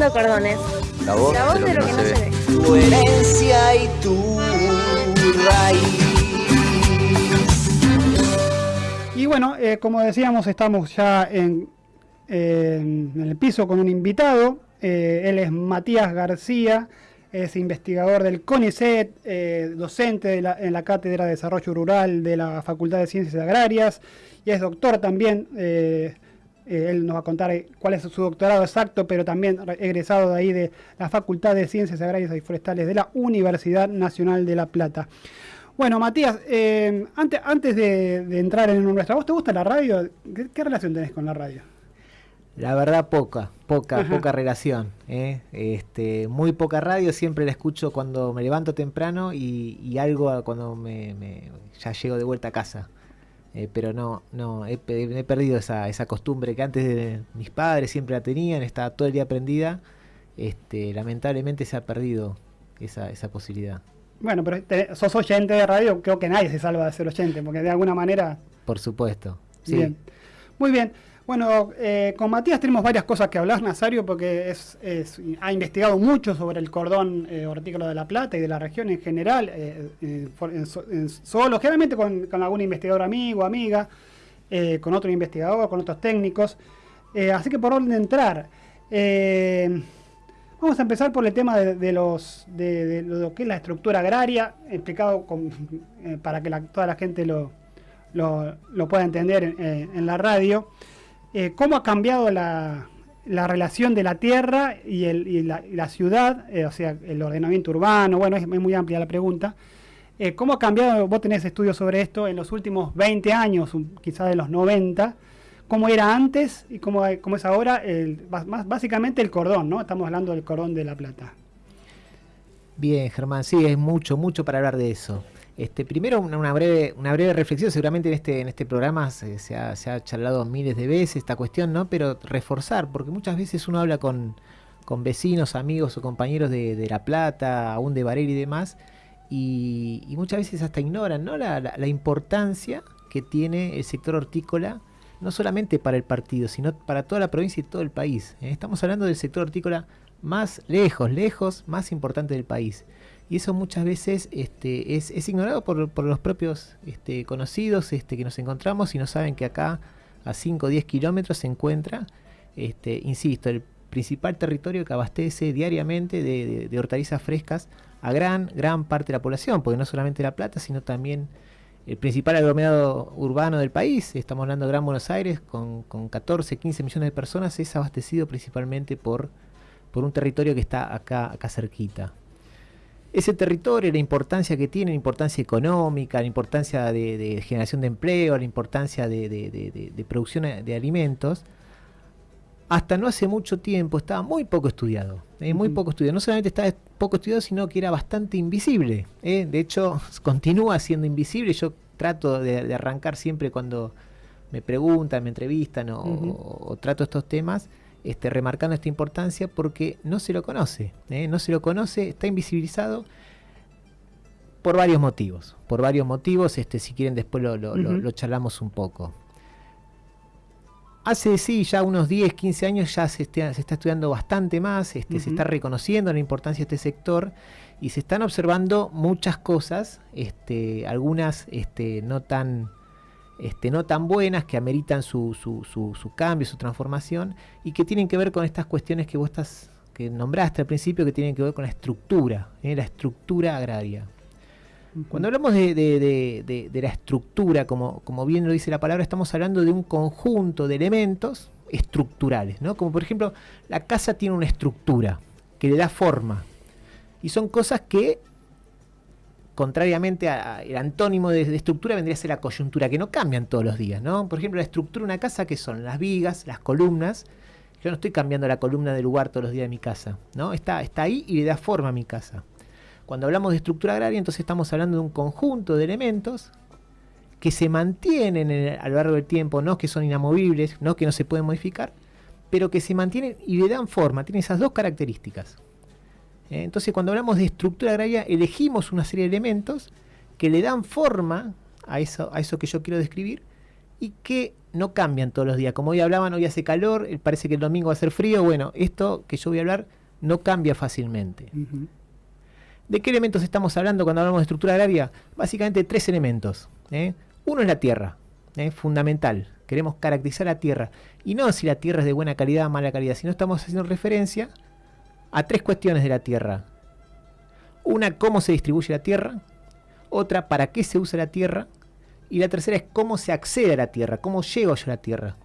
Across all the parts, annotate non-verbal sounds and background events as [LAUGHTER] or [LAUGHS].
Cordones. La voz, La voz de lo que no se ve. Tu herencia y tu raíz. Y bueno, eh, como decíamos, estamos ya en, eh, en el piso con un invitado. Eh, él es Matías García, es investigador del CONICET, eh, docente de la- en la Cátedra de Desarrollo Rural de la Facultad de Ciencias Agrarias y es doctor también. eh, eh, él nos va a contar eh, cuál es su doctorado exacto, pero también re- egresado de ahí de la Facultad de Ciencias Agrarias y Forestales de la Universidad Nacional de La Plata. Bueno, Matías, eh, antes, antes de, de entrar en nuestra voz, ¿te gusta la radio? ¿Qué, qué relación tenés con la radio? La verdad poca, poca, Ajá. poca relación. ¿eh? Este, muy poca radio, siempre la escucho cuando me levanto temprano y, y algo cuando me, me- ya llego de vuelta a casa. Eh, pero no, no, he, pe- he perdido esa, esa costumbre que antes de mis padres siempre la tenían, estaba todo el día prendida. Este, lamentablemente se ha perdido esa, esa posibilidad. Bueno, pero te- sos oyente de radio, creo que nadie se salva de ser oyente, porque de alguna manera... Por supuesto. Sí. Bien. Muy bien. Bueno, eh, con Matías tenemos varias cosas que hablar, Nazario, porque es, ha investigado mucho sobre el cordón eh, de La Plata y de la región en general, eh, en en solo, generalmente con, algún investigador amigo, amiga, eh, con otro investigador, con otros técnicos. Eh, así que por orden de entrar, eh, vamos a empezar por el tema de, de los, de, lo que es la estructura agraria, explicado para que la- toda la gente lo, lo, pueda entender en, en la radio. Eh, ¿Cómo ha cambiado la, la relación de la tierra y, la, ciudad? Eh, o sea, el ordenamiento urbano, bueno, es, muy amplia la pregunta. Eh, ¿Cómo ha cambiado, vos tenés estudios sobre esto, en los últimos 20 años, quizás de los 90? ¿Cómo era antes y cómo, es ahora? El, más, básicamente el cordón, ¿no? Estamos hablando del cordón de La Plata. Bien, Germán, sí, es mucho, mucho para hablar de eso. Este, primero una, breve, una breve reflexión, seguramente en este, en este programa se, ha, charlado miles de veces esta cuestión, ¿no? Pero reforzar, porque muchas veces uno habla con, vecinos, amigos o compañeros de, La Plata, aún de Varela y demás, y, muchas veces hasta ignoran ¿no? la importancia que tiene el sector hortícola, no solamente para el partido, sino para toda la provincia y todo el país. ¿eh? Estamos hablando del sector hortícola más lejos, lejos, más importante del país. Y eso muchas veces este, es, ignorado por, los propios este, conocidos este, que nos encontramos y no saben que acá a 5 o 10 kilómetros se encuentra, este, insisto, el principal territorio que abastece diariamente de, de- de hortalizas frescas a gran, gran parte de la población, porque no solamente La Plata, sino también el principal aglomerado urbano del país, estamos hablando de Gran Buenos Aires, con, con 14, 15 millones de personas, es abastecido principalmente por, por un territorio que está acá, acá cerquita ese territorio, la importancia que tiene, la importancia económica, la importancia de, de generación de empleo, la importancia de, producción de alimentos, hasta no hace mucho tiempo estaba muy poco estudiado. eh, muy poco estudiado. No solamente estaba poco estudiado, sino que era bastante invisible. eh. De hecho, [LAUGHS] continúa siendo invisible. Yo trato de, arrancar siempre cuando me preguntan, me entrevistan o, Ujú. o- o trato estos temas, este, remarcando esta importancia porque no se lo conoce. ¿eh? No se lo conoce, está invisibilizado por varios motivos. Por varios motivos, este, si quieren después lo, lo- charlamos un poco. Hace sí, ya unos 10, 15 años ya se, está- se está estudiando bastante más, este, se está reconociendo la importancia de este sector y se están observando muchas cosas, este, algunas este, no tan este, no tan buenas que ameritan su, su, su- su cambio, su transformación y que tienen que ver con estas cuestiones que vos estás, que nombraste al principio, que tienen que ver con la estructura, ¿eh? la estructura agraria. Cuando hablamos de, de- de- de- de la estructura, como, como bien lo dice la palabra, estamos hablando de un conjunto de elementos estructurales, ¿no? Como por ejemplo, la casa tiene una estructura que le da forma. Y son cosas que, contrariamente al antónimo de, estructura, vendría a ser la coyuntura, que no cambian todos los días, ¿no? Por ejemplo, la estructura de una casa, que son las vigas, las columnas. Yo no estoy cambiando la columna del lugar todos los días de mi casa, ¿no? Está, está ahí y le da forma a mi casa. Cuando hablamos de estructura agraria, entonces estamos hablando de un conjunto de elementos que se mantienen a lo largo del tiempo, no que son inamovibles, no que no se pueden modificar, pero que se mantienen y le dan forma, tienen esas dos características. Entonces, cuando hablamos de estructura agraria, elegimos una serie de elementos que le dan forma a eso, a eso que yo quiero describir y que no cambian todos los días. Como hoy hablaban, hoy hace calor, eh, parece que el domingo va a ser frío. Bueno, esto que yo voy a hablar no cambia fácilmente. ¿De qué elementos estamos hablando cuando hablamos de estructura agraria? Básicamente tres elementos. ¿eh? Uno es la tierra, ¿eh? fundamental. Queremos caracterizar la tierra. Y no si la tierra es de buena calidad o mala calidad, sino estamos haciendo referencia a tres cuestiones de la tierra. Una, cómo se distribuye la tierra. Otra, para qué se usa la tierra. Y la tercera es cómo se accede a la tierra, cómo llego yo a la tierra.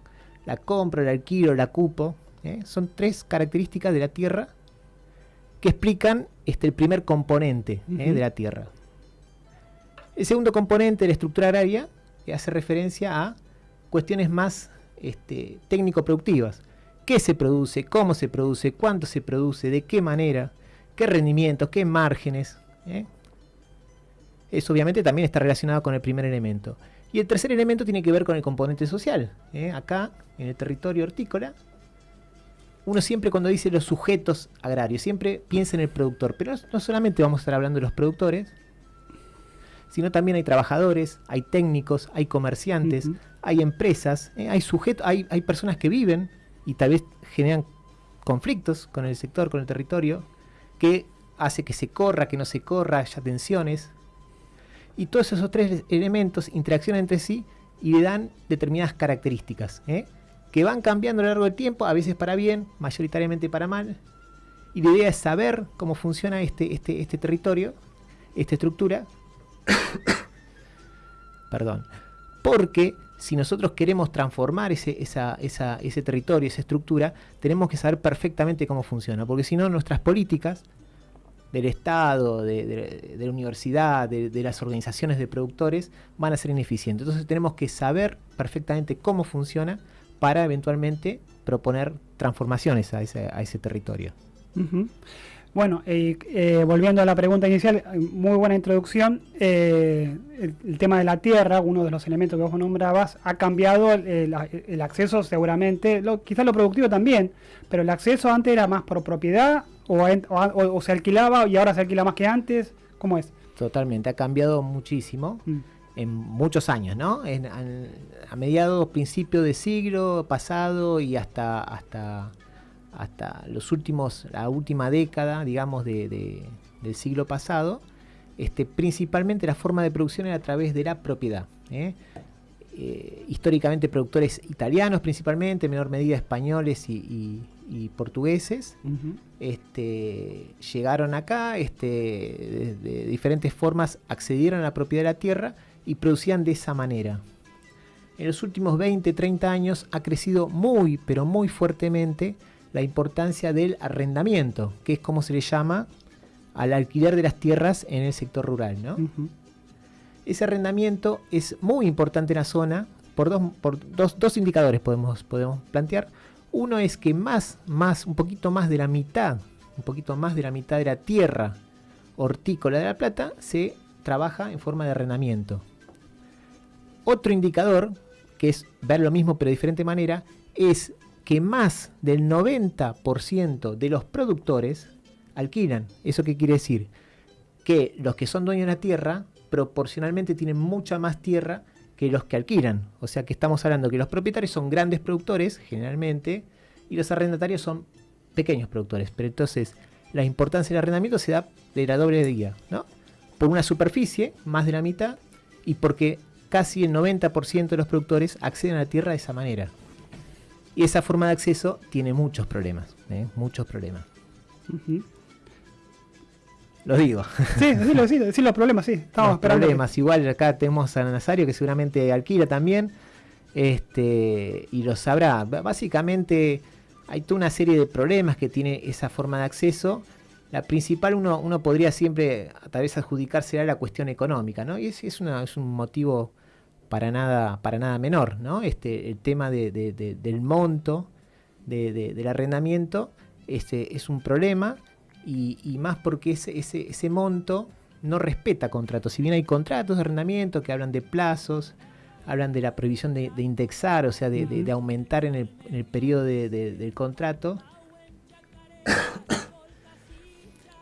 La compra, el alquilo, la cupo. ¿eh? Son tres características de la tierra que explican este, el primer componente ¿eh? De la tierra. El segundo componente de la estructura agraria hace referencia a cuestiones más este, técnico-productivas. ¿Qué se produce? ¿Cómo se produce? ¿Cuánto se produce? ¿De qué manera? ¿Qué rendimientos? ¿Qué márgenes? ¿eh? Eso obviamente también está relacionado con el primer elemento. Y el tercer elemento tiene que ver con el componente social. ¿eh? Acá, en el territorio hortícola, uno siempre cuando dice los sujetos agrarios, siempre piensa en el productor. Pero no, solamente vamos a estar hablando de los productores, sino también hay trabajadores, hay técnicos, hay comerciantes, hay empresas, ¿eh? hay sujetos, hay, hay personas que viven y tal vez generan conflictos con el sector, con el territorio, que hace que se corra, que no se corra, haya tensiones. Y todos esos tres elementos interaccionan entre sí y le dan determinadas características, ¿eh? que van cambiando a lo largo del tiempo, a veces para bien, mayoritariamente para mal. Y la idea es saber cómo funciona este, este, este territorio, esta estructura. [COUGHS] Perdón. Porque si nosotros queremos transformar ese, esa- esa- ese territorio, esa estructura, tenemos que saber perfectamente cómo funciona. Porque si no, nuestras políticas del Estado, de, la universidad, de, las organizaciones de productores, van a ser ineficientes. Entonces tenemos que saber perfectamente cómo funciona para eventualmente proponer transformaciones a ese, a ese territorio. Ujú. Bueno, eh, eh, volviendo a la pregunta inicial, muy buena introducción. Eh, el, el tema de la tierra, uno de los elementos que vos nombrabas, ha cambiado el, acceso seguramente, lo, quizás lo productivo también, pero el acceso antes era más por propiedad o, en- o a- o- o se alquilaba y ahora se alquila más que antes. ¿Cómo es? Totalmente, ha cambiado muchísimo. Mm. en muchos años, ¿no? En- a mediados, principios de siglo pasado y hasta, hasta, hasta los últimos, la última década, digamos, de- de- del siglo pasado, este, principalmente la forma de producción era a través de la propiedad. ¿eh? Eh, históricamente productores italianos principalmente, en menor medida españoles y, y- y portugueses, este, llegaron acá, este, de, de diferentes formas accedieron a la propiedad de la tierra y producían de esa manera. En los últimos 20, 30 años ha crecido muy, pero muy fuertemente la importancia del arrendamiento, que es como se le llama al alquiler de las tierras en el sector rural. ¿no? Ese arrendamiento es muy importante en la zona por dos, por dos, dos indicadores podemos, podemos plantear. Uno es que más, más, un poquito más de la mitad, un poquito más de la mitad de la tierra hortícola de La Plata se trabaja en forma de arrendamiento. Otro indicador, que es ver lo mismo pero de diferente manera, es que más del 90% de los productores alquilan. ¿Eso qué quiere decir? Que los que son dueños de la tierra proporcionalmente tienen mucha más tierra que los que alquilan. O sea que estamos hablando que los propietarios son grandes productores, generalmente, y los arrendatarios son pequeños productores. Pero entonces la importancia del arrendamiento se da de la doble guía, ¿no? Por una superficie, más de la mitad, y porque casi el 90% de los productores acceden a la tierra de esa manera. Y esa forma de acceso tiene muchos problemas, ¿eh? muchos problemas. Lo digo. Sí, decilo, sí, decilo los problemas, sí. Estamos los esperando. que- problemas. Igual acá tenemos a Nazario que seguramente alquila también. Este, y lo sabrá. Básicamente hay toda una serie de problemas que tiene esa forma de acceso. La principal uno, uno podría siempre a tal vez adjudicarse a la cuestión económica, ¿no? Y es, es, una- es un motivo para nada, para nada menor, ¿no? Este, el tema de- de- de- del monto de- de- del arrendamiento este, es un problema y, y más porque ese, ese, ese monto no respeta contratos. Si bien hay contratos de arrendamiento que hablan de plazos, hablan de la prohibición de, de indexar, o sea, de, de aumentar en el, en el periodo de- de- del contrato.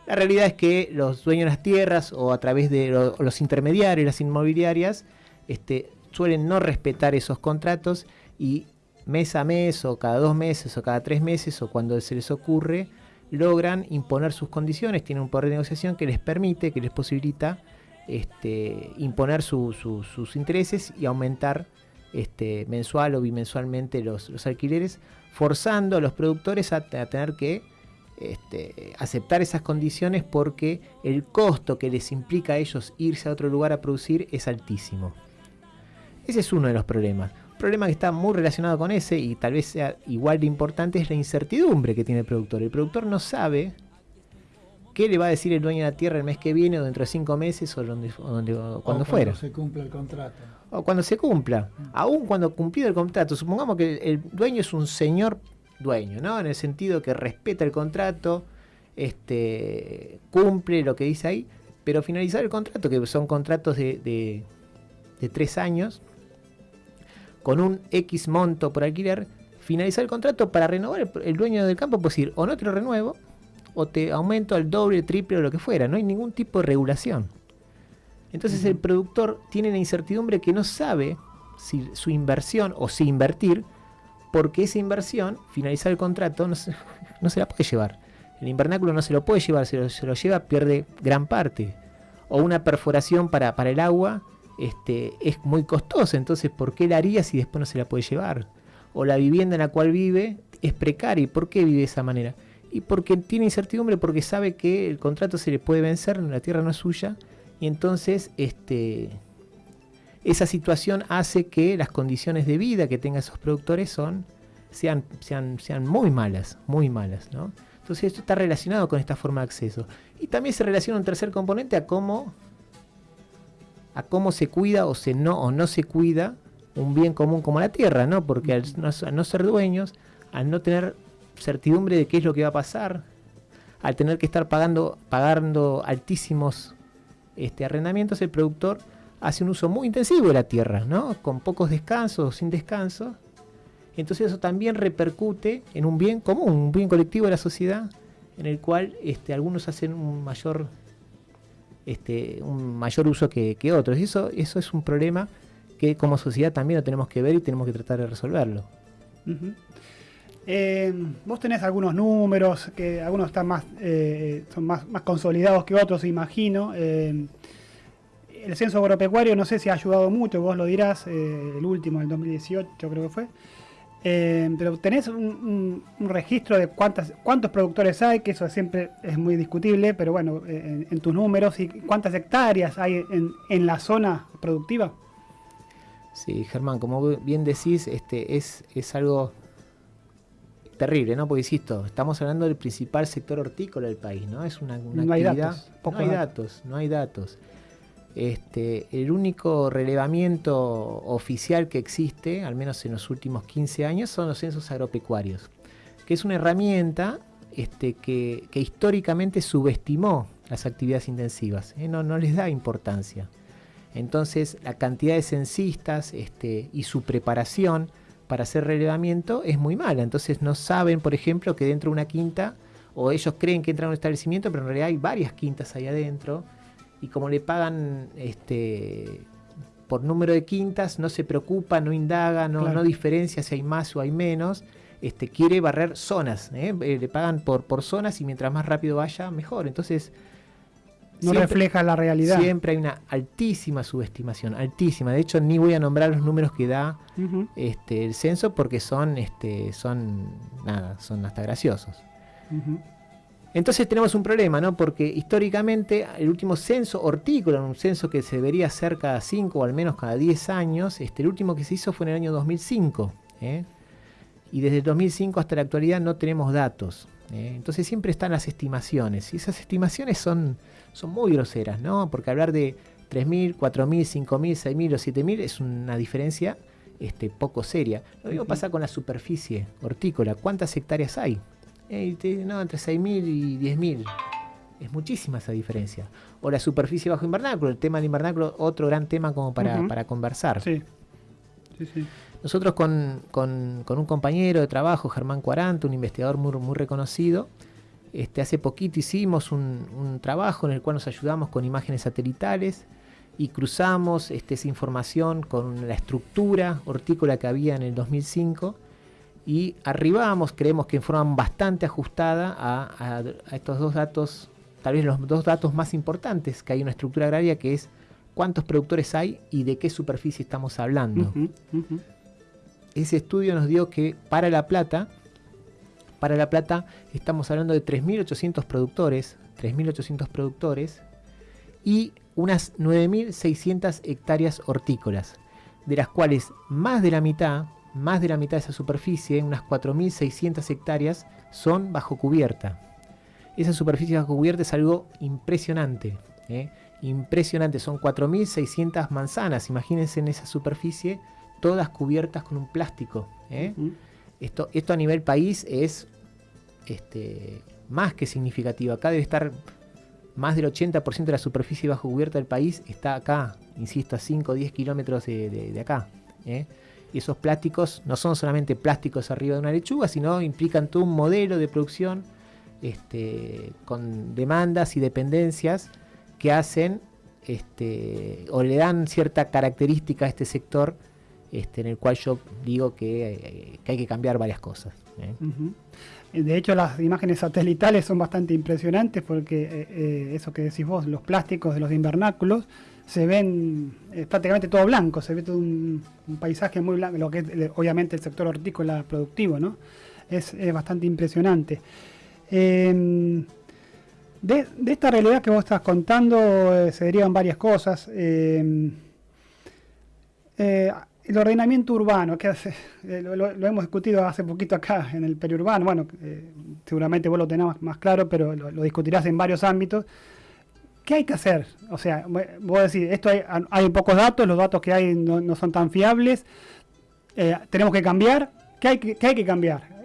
La realidad es que los dueños de las tierras o a través de lo- los intermediarios, las inmobiliarias, este, suelen no respetar esos contratos y mes a mes o cada dos meses o cada tres meses o cuando se les ocurre, logran imponer sus condiciones, tienen un poder de negociación que les permite, que les posibilita este, imponer sus intereses y aumentar este, mensual o bimensualmente los, alquileres, forzando a los productores a, tener que este, aceptar esas condiciones porque el costo que les implica a ellos irse a otro lugar a producir es altísimo. Ese es uno de los problemas. Un problema que está muy relacionado con ese y tal vez sea igual de importante es la incertidumbre que tiene el productor. El productor no sabe qué le va a decir el dueño de la tierra el mes que viene o dentro de cinco meses o, donde, cuando fuera. Cuando se cumpla el contrato. O cuando se cumpla. Aún cuando cumplido el contrato. Supongamos que el dueño es un señor dueño, ¿no? En el sentido que respeta el contrato, este, cumple lo que dice ahí, pero finalizar el contrato, que son contratos de, de tres años, con un X monto por alquiler, finalizar el contrato para renovar el, dueño del campo puede decir o no te lo renuevo o te aumento al doble, triple o lo que fuera. No hay ningún tipo de regulación. Entonces el productor tiene la incertidumbre que no sabe si su inversión o si invertir, porque esa inversión, finalizar el contrato, no se, [LAUGHS] no se la puede llevar. El invernáculo no se lo puede llevar, se lo, se lo lleva, pierde gran parte. O una perforación para, para el agua este, es muy costosa, entonces ¿por qué la haría si después no se la puede llevar? O la vivienda en la cual vive es precaria, ¿y por qué vive de esa manera? Y porque tiene incertidumbre, porque sabe que el contrato se le puede vencer, la tierra no es suya, y entonces este, esa situación hace que las condiciones de vida que tengan esos productores son, sean, sean, sean muy malas, muy malas, ¿no? Entonces esto está relacionado con esta forma de acceso. Y también se relaciona un tercer componente a cómo a cómo se cuida o, se no, o no se cuida un bien común como la tierra, ¿no? Porque al no, ser dueños, al no tener certidumbre de qué es lo que va a pasar, al tener que estar pagando, pagando altísimos este, arrendamientos, el productor hace un uso muy intensivo de la tierra, ¿no? Con pocos descansos o sin descanso. Entonces eso también repercute en un bien común, un bien colectivo de la sociedad, en el cual este, algunos hacen un mayor este, un mayor uso que, otros. Y eso, eso es un problema que como sociedad también lo tenemos que ver y tenemos que tratar de resolverlo. Eh, vos tenés algunos números que algunos están más eh, son más, más, consolidados que otros, imagino. Eh, el censo agropecuario no sé si ha ayudado mucho, vos lo dirás, el último, el 2018 creo que fue. Eh, pero tenés un, registro de cuántas, cuántos productores hay, que eso siempre es muy discutible, pero bueno, eh, en, tus números, y cuántas hectáreas hay en, la zona productiva. Sí, Germán, como bien decís, este es, es algo terrible, ¿no? Porque insisto, estamos hablando del principal sector hortícola del país, ¿no? Es una, no Hay datos, no hay datos, no hay datos. Este, el único relevamiento oficial que existe, al menos en los últimos 15 años, son los censos agropecuarios, que es una herramienta este, que, históricamente subestimó las actividades intensivas, ¿eh? no, les da importancia. Entonces la cantidad de censistas este, y su preparación para hacer relevamiento es muy mala. Entonces no saben, por ejemplo, que dentro de una quinta, o ellos creen que entra en un establecimiento, pero en realidad hay varias quintas ahí adentro y como le pagan este por número de quintas, no se preocupa, no indaga, no, no diferencia si hay más o hay menos, este, quiere barrer zonas, ¿eh? Eh, le pagan por, por zonas y mientras más rápido vaya, mejor. Entonces, no refleja la realidad. Siempre hay una altísima subestimación, altísima. De hecho, ni voy a nombrar los números que da este, el censo porque son, este, son, nada, son hasta graciosos. Entonces tenemos un problema, ¿no? Porque históricamente el último censo hortícola, un censo que se debería hacer cada 5 o al menos cada 10 años, este, el último que se hizo fue en el año 2005. ¿eh? Y desde el 2005 hasta la actualidad no tenemos datos. ¿eh? Entonces siempre están las estimaciones. Y esas estimaciones son, son muy groseras, ¿no? Porque hablar de 3.000, 4.000, 5.000, 6.000 o 7.000 es una diferencia este, poco seria. Lo mismo pasa con la superficie hortícola. ¿Cuántas hectáreas hay? No, entre 6.000 y 10.000. Es muchísima esa diferencia. O la superficie bajo invernáculo, el tema del invernáculo, otro gran tema como para, conversar. Sí. Nosotros con, un compañero de trabajo, Germán Cuaranto, un investigador muy, muy reconocido, este, hace poquito hicimos un, trabajo en el cual nos ayudamos con imágenes satelitales y cruzamos este, esa información con la estructura hortícola que había en el 2005 y arribamos, creemos que en forma bastante ajustada a, estos dos datos, tal vez los dos datos más importantes que hay en una estructura agraria, que es cuántos productores hay y de qué superficie estamos hablando. Ese estudio nos dio que para La Plata, para La Plata estamos hablando de 3.800 productores, 3.800 productores y unas 9.600 hectáreas hortícolas, de las cuales más de la mitad, más de la mitad de esa superficie, unas 4.600 hectáreas, son bajo cubierta. Esa superficie bajo cubierta es algo impresionante. ¿eh? Impresionante, son 4.600 manzanas. Imagínense en esa superficie, todas cubiertas con un plástico. ¿eh? esto, esto a nivel país es este, más que significativo. Acá debe estar más del 80% de la superficie bajo cubierta del país está acá, insisto, a 5 o 10 kilómetros de, acá. ¿eh? Y esos plásticos no son solamente plásticos arriba de una lechuga, sino implican todo un modelo de producción este, con demandas y dependencias que hacen este, o le dan cierta característica a este sector este, en el cual yo digo que, eh, hay que cambiar varias cosas. ¿eh? De hecho, las imágenes satelitales son bastante impresionantes porque eh, eso que decís vos, los plásticos de los invernáculos, se ven prácticamente todo blanco, se ve todo un, paisaje muy blanco, lo que es obviamente el sector hortícola productivo, ¿no? Es, bastante impresionante. Em, de, esta realidad que vos estás contando eh, se derivan varias cosas. Em, el ordenamiento urbano, que hace, [LAUGHS] eh, lo, hemos discutido hace poquito acá en el periurbano, bueno, eh, seguramente vos lo tenés más, claro, pero lo, discutirás en varios ámbitos. ¿Qué hay que hacer? O sea, vos decís, esto hay, hay pocos datos, los datos que hay no, son tan fiables, eh, tenemos que cambiar. ¿Qué hay que, hay que cambiar?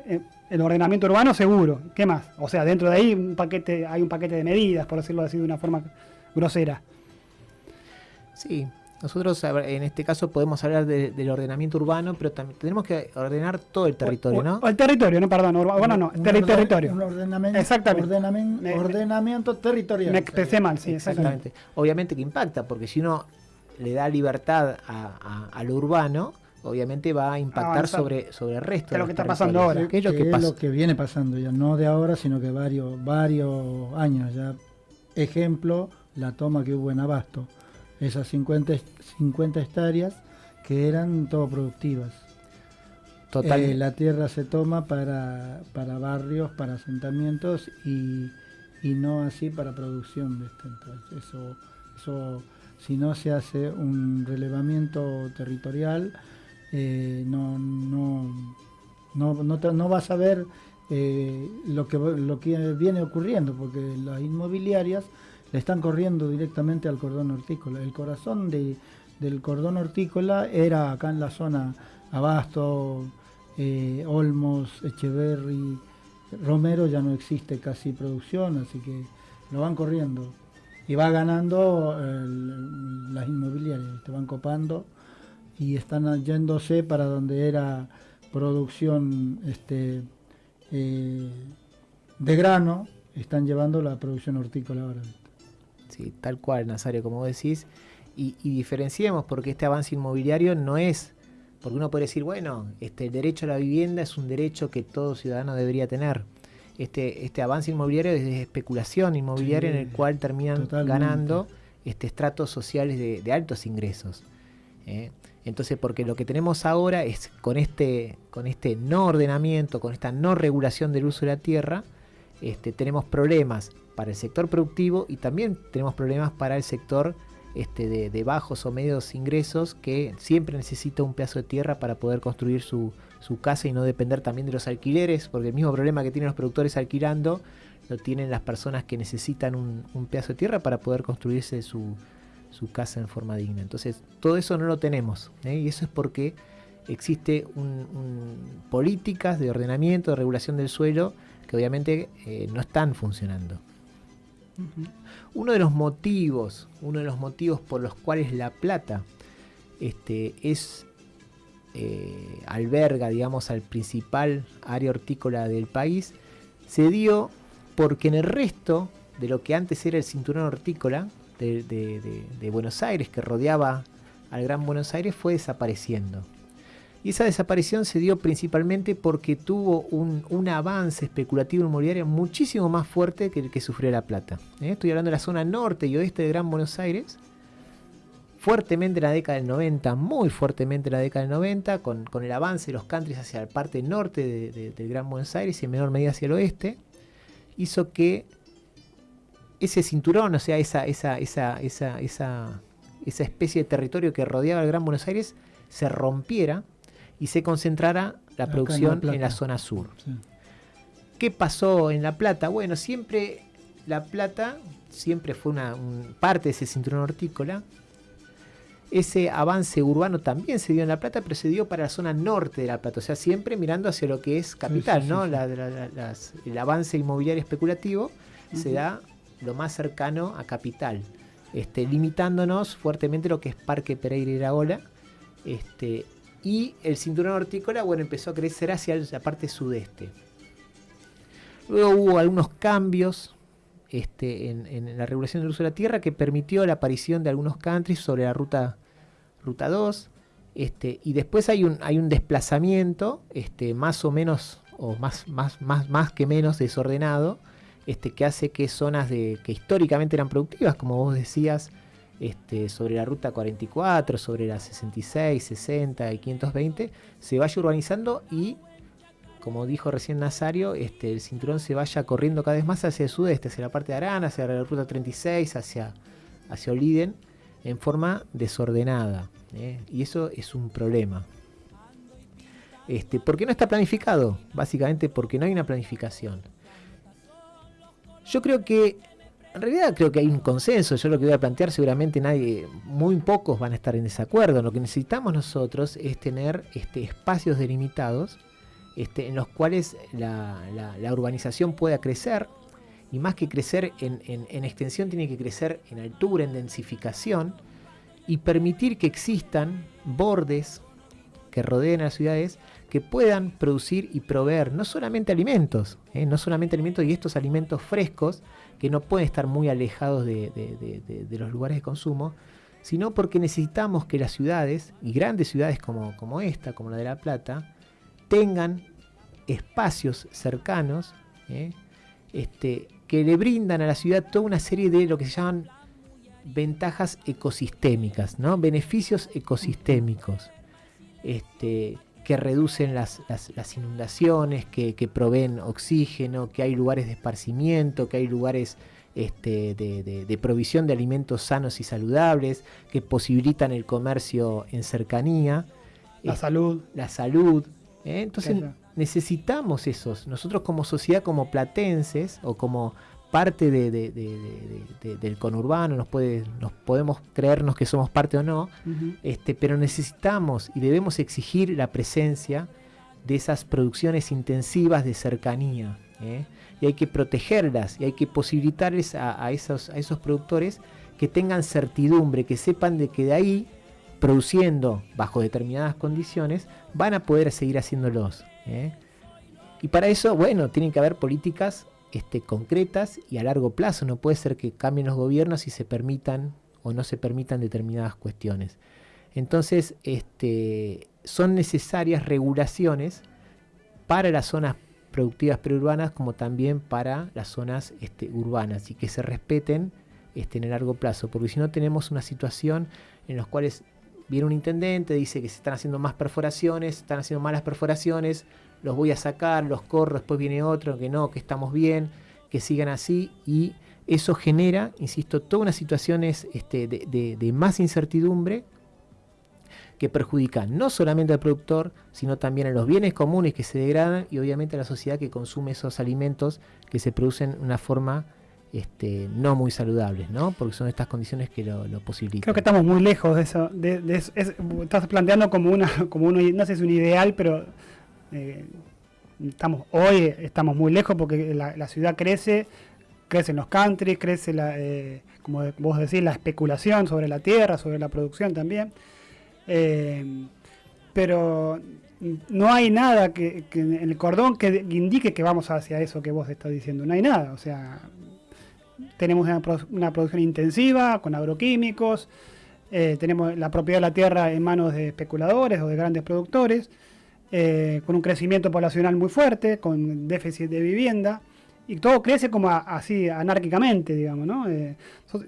el ordenamiento urbano seguro, ¿qué más? O sea, dentro de ahí un paquete, hay un paquete de medidas, por decirlo así de una forma grosera. Sí, nosotros en este caso podemos hablar del ordenamiento urbano, pero también tenemos que ordenar todo el territorio, ¿no? el territorio, no, perdón, urbano no, territorio. Un ordenamiento, exactamente. ordenamiento territorial. Me expresé mal, sí, exactamente. Obviamente que impacta, porque si uno le da libertad a, lo urbano, obviamente va a impactar sobre, sobre el resto. de lo que está pasando ahora. ¿Qué es que, es lo que viene pasando ya? No de ahora, sino que varios, varios años ya. Ejemplo, la toma que hubo en Abasto esas 50, 50 hectáreas que eran todo productivas. Total. Eh, la tierra se toma para, para barrios, para asentamientos y, no así para producción. Entonces, eso, eso, si no se hace un relevamiento territorial, eh, no, no, no, no, vas a ver eh, lo, que, lo que viene ocurriendo, porque las inmobiliarias le están corriendo directamente al cordón hortícola. El corazón del cordón hortícola era acá en la zona Abasto, eh, Olmos, Echeverry, Romero ya no existe casi producción, así que lo van corriendo. Y va ganando las inmobiliarias, te van copando y están yéndose para donde era producción este, eh, de grano, están llevando la producción hortícola ahora. ¿Sí? tal cual, Nazario, como decís, y, diferenciemos porque este avance inmobiliario no es, porque uno puede decir, bueno, este, el derecho a la vivienda es un derecho que todo ciudadano debería tener. Este, este avance inmobiliario es de especulación inmobiliaria en el cual terminan ganando este, estratos sociales de, altos ingresos. ¿eh? Entonces, porque lo que tenemos ahora es con este, con este no ordenamiento, con esta no regulación del uso de la tierra, este, tenemos problemas para el sector productivo y también tenemos problemas para el sector este, de, bajos o medios ingresos que siempre necesita un pedazo de tierra para poder construir su, casa y no depender también de los alquileres, porque el mismo problema que tienen los productores alquilando lo tienen las personas que necesitan un, pedazo de tierra para poder construirse su, casa en forma digna. Entonces, todo eso no lo tenemos ¿eh? y eso es porque existe políticas de ordenamiento, de regulación del suelo que obviamente eh, no están funcionando. Uno de los motivos, uno de los motivos por los cuales La Plata este, es eh, alberga, digamos, al principal área hortícola del país, se dio porque en el resto de lo que antes era el cinturón hortícola, de, Buenos Aires que rodeaba al Gran Buenos Aires fue desapareciendo. Y esa desaparición se dio principalmente porque tuvo un, un avance especulativo inmobiliario muchísimo más fuerte que el que sufrió La Plata. ¿eh? Estoy hablando de la zona norte y oeste de Gran Buenos Aires, fuertemente en la década del 90, muy fuertemente en la década del 90, con, con el avance de los countries hacia la parte norte de- de- del Gran Buenos Aires y en menor medida hacia el oeste, hizo que ese cinturón, o sea, esa, esa, esa, esa, esa, esa especie de territorio que rodeaba el Gran Buenos Aires, se rompiera y se concentrara la Acá en La producción en la zona sur. Sí. ¿Qué pasó en La Plata? Bueno, siempre La Plata siempre fue una un- parte de ese cinturón hortícola. Ese avance urbano también se dio en La Plata, pero se dio para la zona norte de La Plata, o sea, siempre mirando hacia lo que es capital, sí, ¿no? sí. La- la- la- las- el avance inmobiliario especulativo se da lo más cercano a capital, este, limitándonos fuertemente lo que es Parque Pereira y Iraola, este, y el cinturón hortícola, bueno, empezó a crecer hacia la parte sudeste. Luego hubo algunos cambios este, en, la regulación del uso de la tierra que permitió la aparición de algunos countries sobre la ruta, ruta 2. Este, y después hay un, hay un desplazamiento este, más o menos, o más, más, más, más que menos desordenado, este, que hace que zonas de, que históricamente eran productivas, como vos decías, este, sobre la ruta 44, sobre la 66, 60 y 520, se vaya urbanizando y como dijo recién Nazario, este, el cinturón se vaya corriendo cada vez más hacia el sudeste, hacia la parte de Arana, hacia la ruta 36, hacia, hacia Oliden, en forma desordenada. ¿eh? Y eso es un problema. Este, ¿Por qué no está planificado? Básicamente porque no hay una planificación. Yo creo que, en realidad creo que hay un consenso, yo lo que voy a plantear seguramente nadie, muy pocos van a estar en desacuerdo. Lo que necesitamos nosotros es tener este, espacios delimitados este, en los cuales la, la- urbanización pueda crecer, y más que crecer en, en- en extensión, tiene que crecer en altura, en densificación, y permitir que existan bordes que rodeen a las ciudades que puedan producir y proveer no solamente alimentos, ¿eh? no solamente alimentos y estos alimentos frescos que no pueden estar muy alejados de, de- los lugares de consumo, sino porque necesitamos que las ciudades, y grandes ciudades como, como esta, como la de La Plata, tengan espacios cercanos ¿eh? este, que le brindan a la ciudad toda una serie de lo que se llaman ventajas ecosistémicas, ¿no? beneficios ecosistémicos, este, que reducen las, las- las inundaciones, que, que proveen oxígeno, que hay lugares de esparcimiento, que hay lugares este, de, de- de provisión de alimentos sanos y saludables, que posibilitan el comercio en cercanía La es- salud. la salud. ¿eh? Entonces necesitamos esos. Nosotros como sociedad, como platenses o como parte de- de- de- de- de- del conurbano, nos, puede, nos podemos creernos que somos parte o no, este, pero necesitamos y debemos exigir la presencia de esas producciones intensivas de cercanía. ¿eh? Y hay que protegerlas y hay que posibilitarles a, a esos, a esos productores que tengan certidumbre, que sepan de que de ahí, produciendo bajo determinadas condiciones, van a poder seguir haciéndolos. ¿eh? Y para eso, bueno, tienen que haber políticas este, concretas y a largo plazo. No puede ser que cambien los gobiernos y se permitan o no se permitan determinadas cuestiones. Entonces, este, son necesarias regulaciones para las zonas productivas preurbanas como también para las zonas este, urbanas y que se respeten este, en el largo plazo, porque si no tenemos una situación en la cual viene un intendente, dice que se están haciendo más perforaciones, están haciendo malas perforaciones, los voy a sacar, los corro, después viene otro, que no, que estamos bien, que sigan así y eso genera, insisto, todas unas situaciones este, de, de- de más incertidumbre que perjudican no solamente al productor, sino también a los bienes comunes que se degradan y obviamente a la sociedad que consume esos alimentos que se producen de una forma este, no muy saludables, ¿no? Porque son estas condiciones que lo, lo posibilitan. Creo que estamos muy lejos de eso. De, de eso. Es- estás planteando como una, como uno, no sé si es un ideal, pero eh, estamos hoy estamos muy lejos porque la, la ciudad crece, crecen los countries, crece la, eh, como vos decís, la especulación sobre la tierra, sobre la producción también. Eh, pero no hay nada que, que en el cordón que indique que vamos hacia eso que vos estás diciendo. No hay nada. O sea, tenemos una, pro- una producción intensiva con agroquímicos, eh, tenemos la propiedad de la tierra en manos de especuladores o de grandes productores, eh, con un crecimiento poblacional muy fuerte, con déficit de vivienda, y todo crece como así anárquicamente, digamos, ¿no? Eh,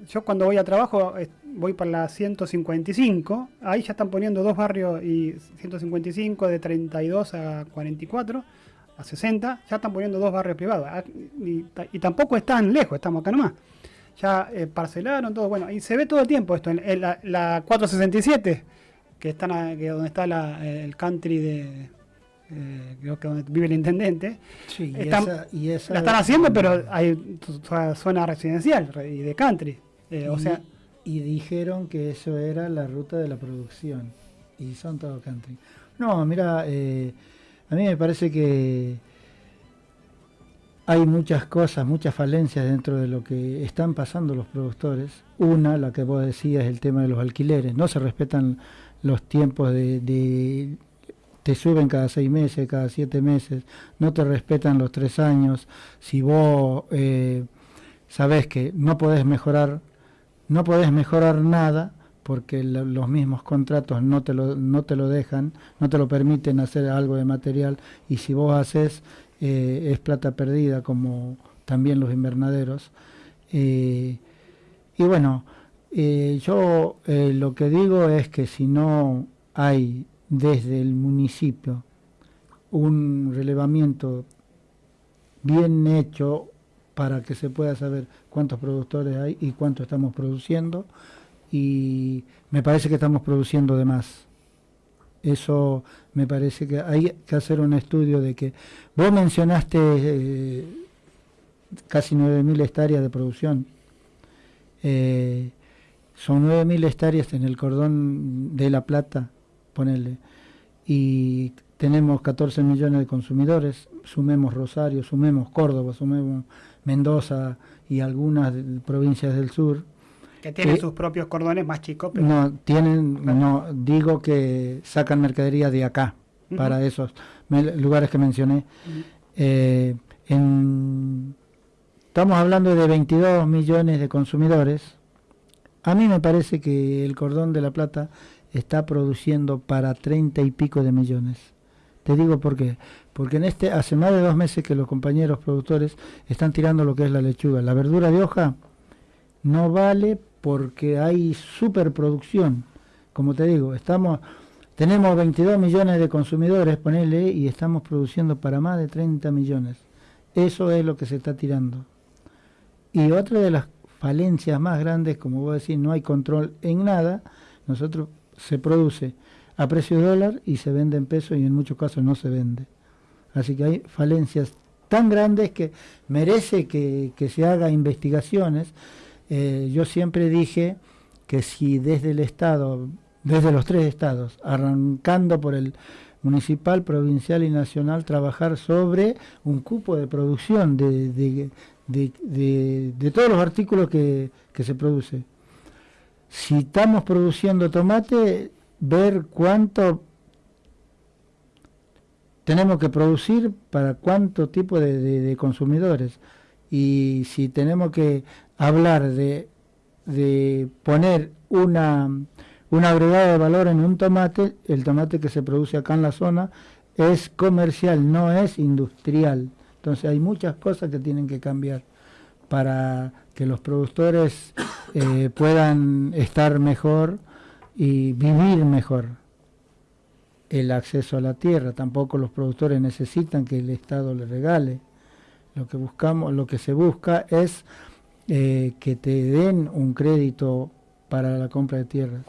yo cuando voy a trabajo voy por la 155, ahí ya están poniendo dos barrios y 155 de 32 a 44, a 60, ya están poniendo dos barrios privados, Ah, y, ta- y tampoco están lejos, estamos acá nomás. Ya eh, parcelaron todo, bueno, y se ve todo el tiempo esto, en, en la, la 467, que están a- que donde está la- el country de, eh, creo que donde vive el intendente, Sí, y Están- esa- y esa- la están haciendo, pero hay zona residencial re- y de country. Eh, o y- sea, y dijeron que eso era la ruta de la producción. Y son todo country. No, mira, eh, a mí me parece que hay muchas cosas, muchas falencias dentro de lo que están pasando los productores. Una, la que vos decías, es el tema de los alquileres. No se respetan los tiempos de, de- te suben cada seis meses, cada siete meses, no te respetan los tres años. Si vos eh, sabés que no podés mejorar, no podés mejorar nada porque lo- los mismos contratos no te lo no te lo dejan, no te lo permiten hacer algo de material y si vos haces eh, es plata perdida como también los invernaderos. Eh, y bueno, eh, yo lo que digo es que si no hay desde el municipio un relevamiento bien hecho para que se pueda saber cuántos productores hay y cuánto estamos produciendo y me parece que estamos produciendo de más. Eso me parece que hay que hacer un estudio de que vos mencionaste eh, casi 9.000 hectáreas de producción. Eh, son 9.000 hectáreas en el cordón de La Plata, ponele, y tenemos 14 millones de consumidores, sumemos Rosario, sumemos Córdoba, sumemos Mendoza y algunas provincias del sur. Que tienen eh, sus propios cordones más chicos, pero No, tienen, no, digo que sacan mercadería de acá, para esos lugares que mencioné. Eh, en- estamos hablando de 22 millones de consumidores. A mí me parece que el cordón de la plata está produciendo para 30 y pico de millones. Te digo por qué. Porque en este, hace más de dos meses que los compañeros productores están tirando lo que es la lechuga. La verdura de hoja no vale porque hay superproducción. Como te digo, estamos, tenemos 22 millones de consumidores, ponele, y estamos produciendo para más de 30 millones. Eso es lo que se está tirando. Y otra de las falencias más grandes, como vos decís, no hay control en nada. Nosotros se produce a precio de dólar y se vende en pesos y en muchos casos no se vende. Así que hay falencias tan grandes que merece que, que se haga investigaciones. Eh, yo siempre dije que si desde el Estado, desde los tres estados, arrancando por el municipal, provincial y nacional, trabajar sobre un cupo de producción de, de, de- de- todos los artículos que, que se produce. Si estamos produciendo tomate, ver cuánto tenemos que producir para cuánto tipo de- de consumidores. Y si tenemos que hablar de, de poner una, un agregado de valor en un tomate, el tomate que se produce acá en la zona es comercial, no es industrial. Entonces hay muchas cosas que tienen que cambiar para que los productores eh, puedan estar mejor y vivir mejor el acceso a la tierra. Tampoco los productores necesitan que el Estado les regale. Lo que buscamos, lo que se busca es eh, que te den un crédito para la compra de tierra.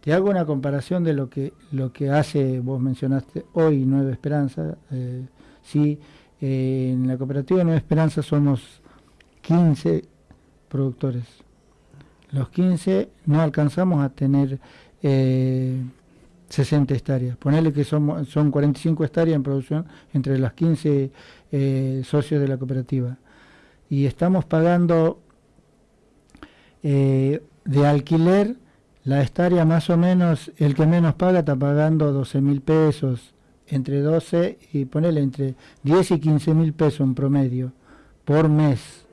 Te hago una comparación de lo que lo que hace, vos mencionaste hoy Nueva Esperanza. Eh, sí, eh, en la cooperativa Nueva Esperanza somos 15 productores. Los 15 no alcanzamos a tener eh, 60 hectáreas. Ponerle que somos, son 45 hectáreas en producción entre las 15 eh, socios de la cooperativa. Y estamos pagando eh, de alquiler la hectárea más o menos, el que menos paga está pagando 12 mil pesos, entre 12 y ponerle entre 10 y 15 mil pesos en promedio por mes.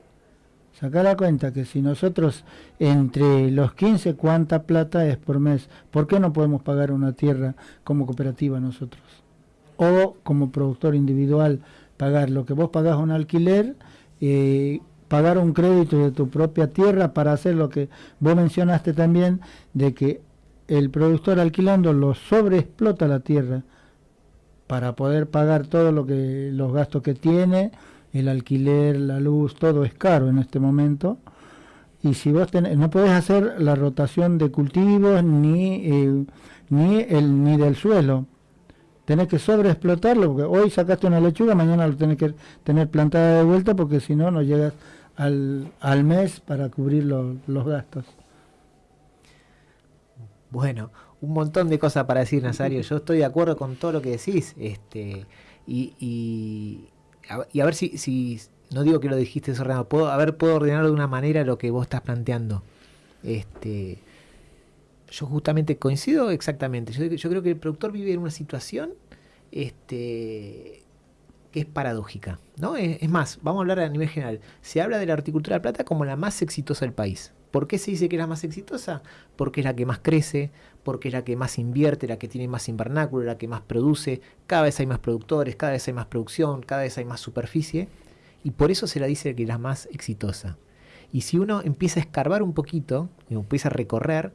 Saca la cuenta que si nosotros entre los 15, ¿cuánta plata es por mes? ¿Por qué no podemos pagar una tierra como cooperativa nosotros? O como productor individual, pagar lo que vos pagás un alquiler, eh, pagar un crédito de tu propia tierra para hacer lo que vos mencionaste también, de que el productor alquilando lo sobreexplota la tierra para poder pagar todo lo que los gastos que tiene, el alquiler, la luz, todo es caro en este momento. Y si vos tenés, no podés hacer la rotación de cultivos ni, eh, ni, el, ni del suelo. Tenés que sobreexplotarlo, porque hoy sacaste una lechuga, mañana lo tenés que tener plantada de vuelta, porque si no, no llegas al, al mes para cubrir los gastos. Bueno, un montón de cosas para decir, Nazario. Yo estoy de acuerdo con todo lo que decís. Este, y, y, a, ver si, si, no digo que lo dijiste desordenado, puedo, a ver, puedo ordenarlo de una manera lo que vos estás planteando. Este, yo justamente coincido exactamente. Yo, creo que el productor vive en una situación este, que es paradójica. ¿no? Es, es, más, vamos a hablar a nivel general. Se habla de la horticultura de plata como la más exitosa del país. ¿Por qué se dice que es la más exitosa? Porque es la que más crece, porque es la que más invierte, la que tiene más invernáculo, la que más produce, cada vez hay más productores, cada vez hay más producción, cada vez hay más superficie, y por eso se la dice que es la más exitosa. Y si uno empieza a escarbar un poquito, y empieza a recorrer,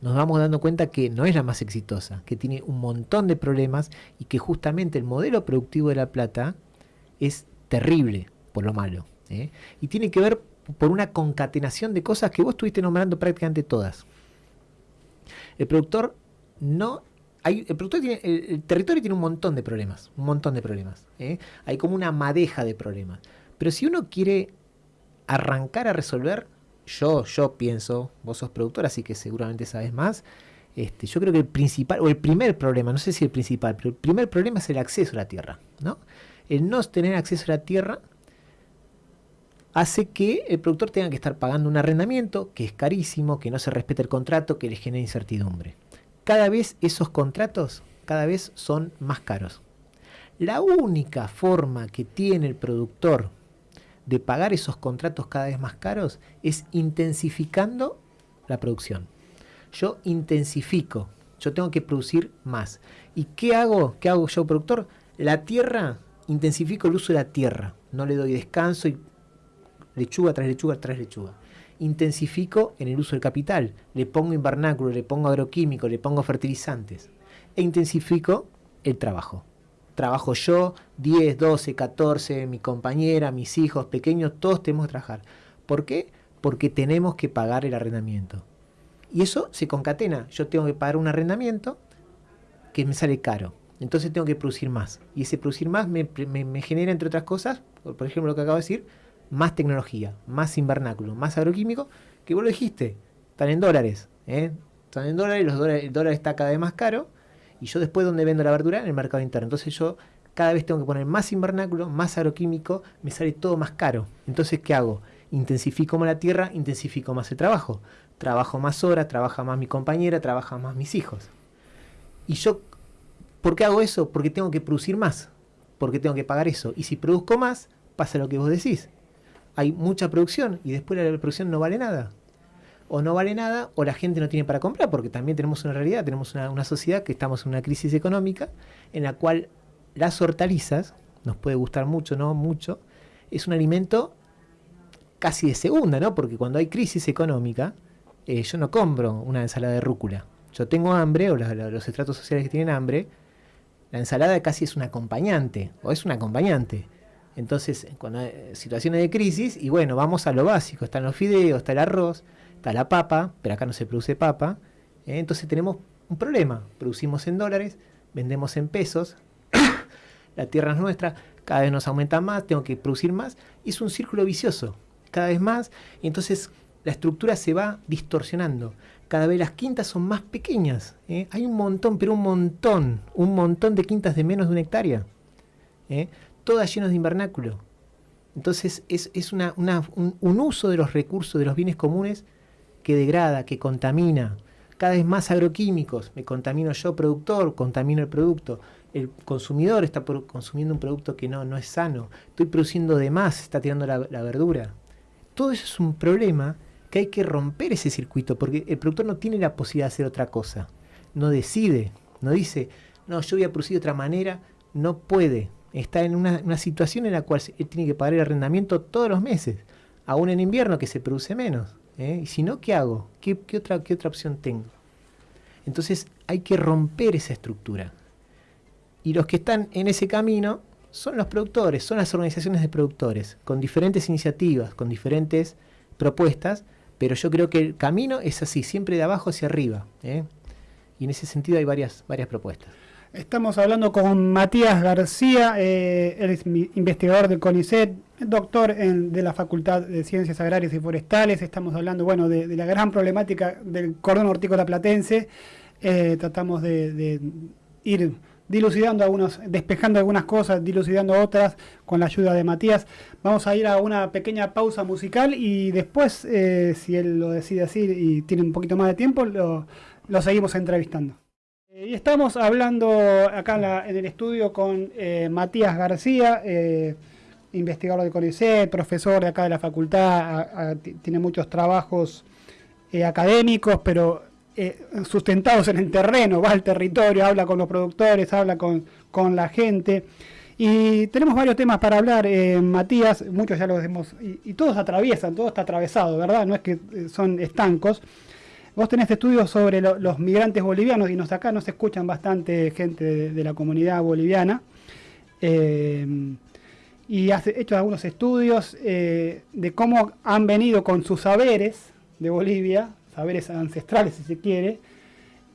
nos vamos dando cuenta que no es la más exitosa, que tiene un montón de problemas y que justamente el modelo productivo de La Plata es terrible por lo malo. ¿eh? Y tiene que ver por una concatenación de cosas que vos estuviste nombrando prácticamente todas. El productor no el, productor tiene, el, territorio tiene un montón de problemas, un montón de problemas. ¿eh? Hay como una madeja de problemas. Pero si uno quiere arrancar a resolver, yo, yo pienso, vos sos productor, así que seguramente sabes más. Este, yo creo que el principal, o el primer problema, no sé si el principal, pero el primer problema es el acceso a la tierra. ¿no? El no tener acceso a la tierra hace que el productor tenga que estar pagando un arrendamiento que es carísimo, que no se respeta el contrato, que le genera incertidumbre. Cada vez esos contratos cada vez son más caros. La única forma que tiene el productor de pagar esos contratos cada vez más caros es intensificando la producción. Yo intensifico, yo tengo que producir más. ¿Y qué hago? ¿Qué hago yo, productor? La tierra, intensifico el uso de la tierra. No le doy descanso y lechuga tras lechuga tras lechuga. Intensifico en el uso del capital, le pongo invernáculo, le pongo agroquímico, le pongo fertilizantes e intensifico el trabajo. Trabajo yo, 10, 12, 14, mi compañera, mis hijos pequeños, todos tenemos que trabajar. ¿Por qué? Porque tenemos que pagar el arrendamiento. Y eso se concatena. Yo tengo que pagar un arrendamiento que me sale caro. Entonces tengo que producir más. Y ese producir más me, genera, entre otras cosas, por ejemplo lo que acabo de decir, más tecnología, más invernáculo, más agroquímico, que vos lo dijiste, están en dólares. ¿eh? Están en dólares, los dólares, el dólar está cada vez más caro, y yo después donde vendo la verdura, en el mercado interno. Entonces yo cada vez tengo que poner más invernáculo, más agroquímico, me sale todo más caro. Entonces, ¿qué hago? Intensifico más la tierra, intensifico más el trabajo. Trabajo más horas, trabaja más mi compañera, trabaja más mis hijos. Y yo, ¿por qué hago eso? Porque tengo que producir más, porque tengo que pagar eso. Y si produzco más, pasa lo que vos decís hay mucha producción y después la producción no vale nada. O no vale nada, o la gente no tiene para comprar, porque también tenemos una realidad, tenemos una, sociedad que estamos en una crisis económica en la cual las hortalizas, nos puede gustar mucho, no mucho, es un alimento casi de segunda, ¿no? Porque cuando hay crisis económica, eh, yo no compro una ensalada de rúcula. Yo tengo hambre, o los estratos sociales que tienen hambre, la ensalada casi es un acompañante, o es un acompañante. Entonces, cuando hay situaciones de crisis, y bueno, vamos a lo básico, están los fideos, está el arroz, está la papa, pero acá no se produce papa, ¿eh? entonces tenemos un problema, producimos en dólares, vendemos en pesos, [COUGHS] la tierra es nuestra, cada vez nos aumenta más, tengo que producir más, y es un círculo vicioso, cada vez más, y entonces la estructura se va distorsionando. Cada vez las quintas son más pequeñas. ¿eh? Hay un montón, pero un montón, un montón de quintas de menos de una hectárea. ¿eh? todas llenas de invernáculo. Entonces es, una, un, uso de los recursos, de los bienes comunes, que degrada, que contamina. Cada vez más agroquímicos. Me contamino yo, productor, contamino el producto. El consumidor está consumiendo un producto que no, no es sano. Estoy produciendo de más, está tirando la, verdura. todo eso es un problema que hay que romper ese circuito, porque el productor no tiene la posibilidad de hacer otra cosa. No decide, no dice, no, yo voy a producir de otra manera, no puede. Está en una, una situación en la cual él tiene que pagar el arrendamiento todos los meses, aún en invierno que se produce menos. ¿Eh? Y si no, ¿qué hago? ¿Qué, qué otra, ¿Qué otra opción tengo? Entonces hay que romper esa estructura. Y los que están en ese camino son los productores, son las organizaciones de productores, con diferentes iniciativas, con diferentes propuestas, pero yo creo que el camino es así, siempre de abajo hacia arriba. ¿eh? Y en ese sentido hay varias, varias propuestas. Estamos hablando con Matías García, eh, él es investigador del CONICET, doctor en- de la Facultad de Ciencias Agrarias y Forestales. Estamos hablando bueno, de, la gran problemática del cordón hortícola platense. Eh, tratamos de, ir dilucidando algunos, despejando algunas cosas, dilucidando otras con la ayuda de Matías. Vamos a ir a una pequeña pausa musical y después, eh, si él lo decide así y tiene un poquito más de tiempo, lo seguimos entrevistando. Y estamos hablando acá en, la- en el estudio con eh, Matías García, eh, investigador de CONICET, profesor de acá de la facultad, tiene muchos trabajos eh, académicos, pero sustentados en el terreno, va al territorio, habla con los productores, habla con, con la gente. Y tenemos varios temas para hablar, Matías, muchos ya los hemos, y, y todos atraviesan, todo está atravesado, ¿verdad? No es que son estancos. Vos tenés estudios sobre lo- los migrantes bolivianos y nos acá nos escuchan bastante gente de, de la comunidad boliviana. Eh, y has hecho algunos estudios eh, de cómo han venido con sus saberes de Bolivia, saberes ancestrales si se quiere,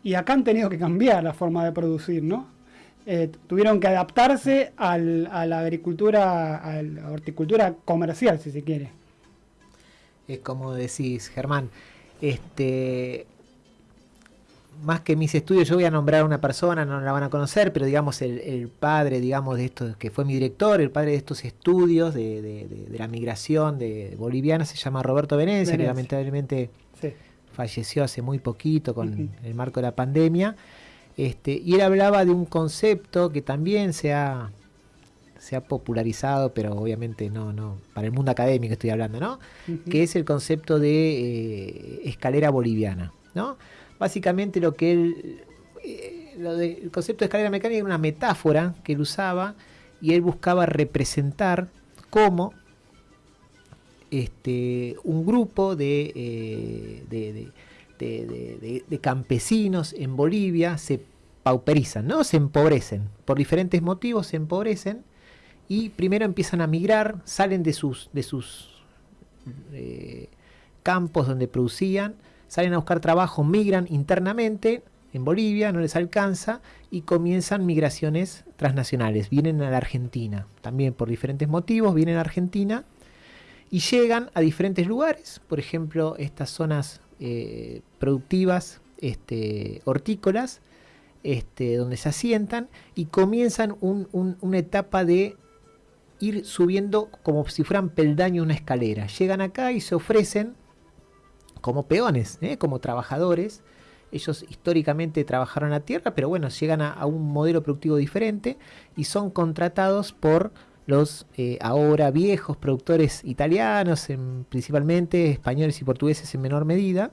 y acá han tenido que cambiar la forma de producir, ¿no? Eh, tuvieron que adaptarse al- a la agricultura, a la horticultura comercial, si se quiere. Es como decís, Germán, este, más que mis estudios, yo voy a nombrar a una persona, no la van a conocer, pero digamos el, el padre, digamos, de esto, que fue mi director, el padre de estos estudios de, de- de- de la migración de boliviana, se llama Roberto Venecia, que lamentablemente Sí. falleció hace muy poquito con el marco de la pandemia. Este, y él hablaba de un concepto que también se ha, se ha popularizado, pero obviamente no, no, para el mundo académico estoy hablando, ¿no? Que es el concepto de eh, escalera boliviana. ¿no? Básicamente lo que él, eh, lo de- el concepto de escalera mecánica era una metáfora que él usaba y él buscaba representar cómo este, un grupo de, eh, de- de- de campesinos en Bolivia se pauperizan, ¿no? se empobrecen. Por diferentes motivos se empobrecen y primero empiezan a migrar, salen de sus, de sus eh, campos donde producían, salen a buscar trabajo, migran internamente en Bolivia, no les alcanza y comienzan migraciones transnacionales. Vienen a la Argentina, también por diferentes motivos, vienen a Argentina y llegan a diferentes lugares, por ejemplo, estas zonas eh, productivas este, hortícolas, este, donde se asientan y comienzan un- un- una etapa de ir subiendo como si fueran peldaños una escalera. Llegan acá y se ofrecen como peones, ¿eh? como trabajadores. Ellos históricamente trabajaron la tierra, pero bueno, llegan a, un modelo productivo diferente y son contratados por los eh, ahora viejos productores italianos, en- principalmente españoles y portugueses en menor medida,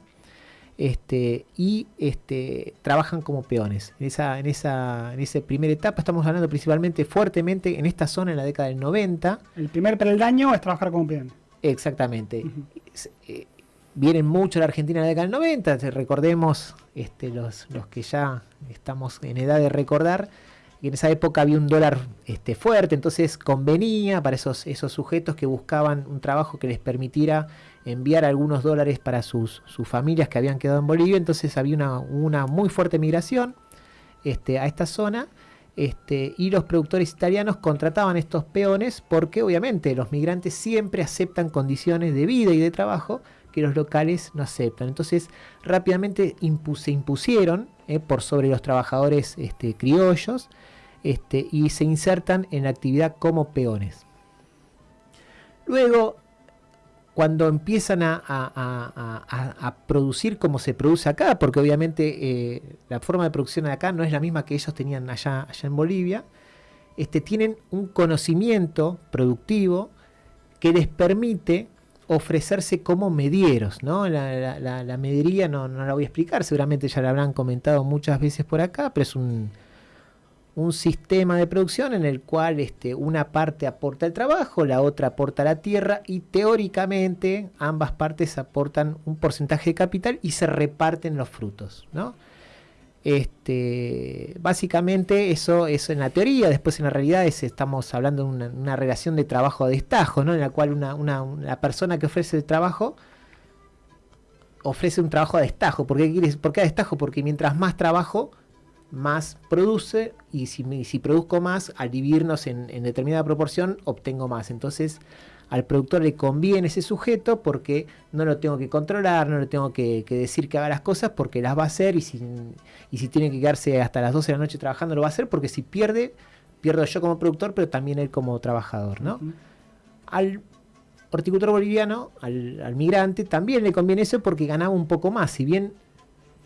este, y este, trabajan como peones. En esa, en, esa, en esa primera etapa estamos hablando principalmente fuertemente en esta zona en la década del 90. El primer peldaño es trabajar como peón. Exactamente. Ujú. Es- eh, vienen mucho a la Argentina en la década del 90, te- recordemos este, los, los que ya estamos en edad de recordar, y en esa época había un dólar este, fuerte, entonces convenía para esos, esos sujetos que buscaban un trabajo que les permitiera enviar algunos dólares para sus, sus familias que habían quedado en Bolivia, entonces había una, una muy fuerte migración este, a esta zona. Este, y los productores italianos contrataban estos peones porque obviamente los migrantes siempre aceptan condiciones de vida y de trabajo que los locales no aceptan. Entonces rápidamente se impusieron eh, por sobre los trabajadores este, criollos este, y se insertan en la actividad como peones. Luego, cuando empiezan a, producir como se produce acá, porque obviamente eh, la forma de producción de acá no es la misma que ellos tenían allá, en Bolivia, este, tienen un conocimiento productivo que les permite ofrecerse como medieros, ¿no? La, la- no la voy a explicar, seguramente ya la habrán comentado muchas veces por acá, pero es un, un sistema de producción en el cual este, una parte aporta el trabajo, la otra aporta la tierra y teóricamente ambas partes aportan un porcentaje de capital y se reparten los frutos, ¿no? Este, básicamente eso es en la teoría, después en la realidad es, estamos hablando de una, relación de trabajo a destajo, ¿no? en la cual una, una- una persona que ofrece el trabajo ofrece un trabajo a destajo. ¿Por qué, por qué a destajo? Porque mientras más trabajo, más produce y si, si produzco más, al dividirnos en, en determinada proporción, obtengo más. Entonces al productor le conviene ese sujeto porque no lo tengo que controlar, no le tengo que, que decir que haga las cosas porque las va a hacer y si, y si tiene que quedarse hasta las 12 de la noche trabajando lo va a hacer porque si pierde, pierdo yo como productor, pero también él como trabajador, ¿no? Al horticultor boliviano, al, al migrante, también le conviene eso porque ganaba un poco más. Si bien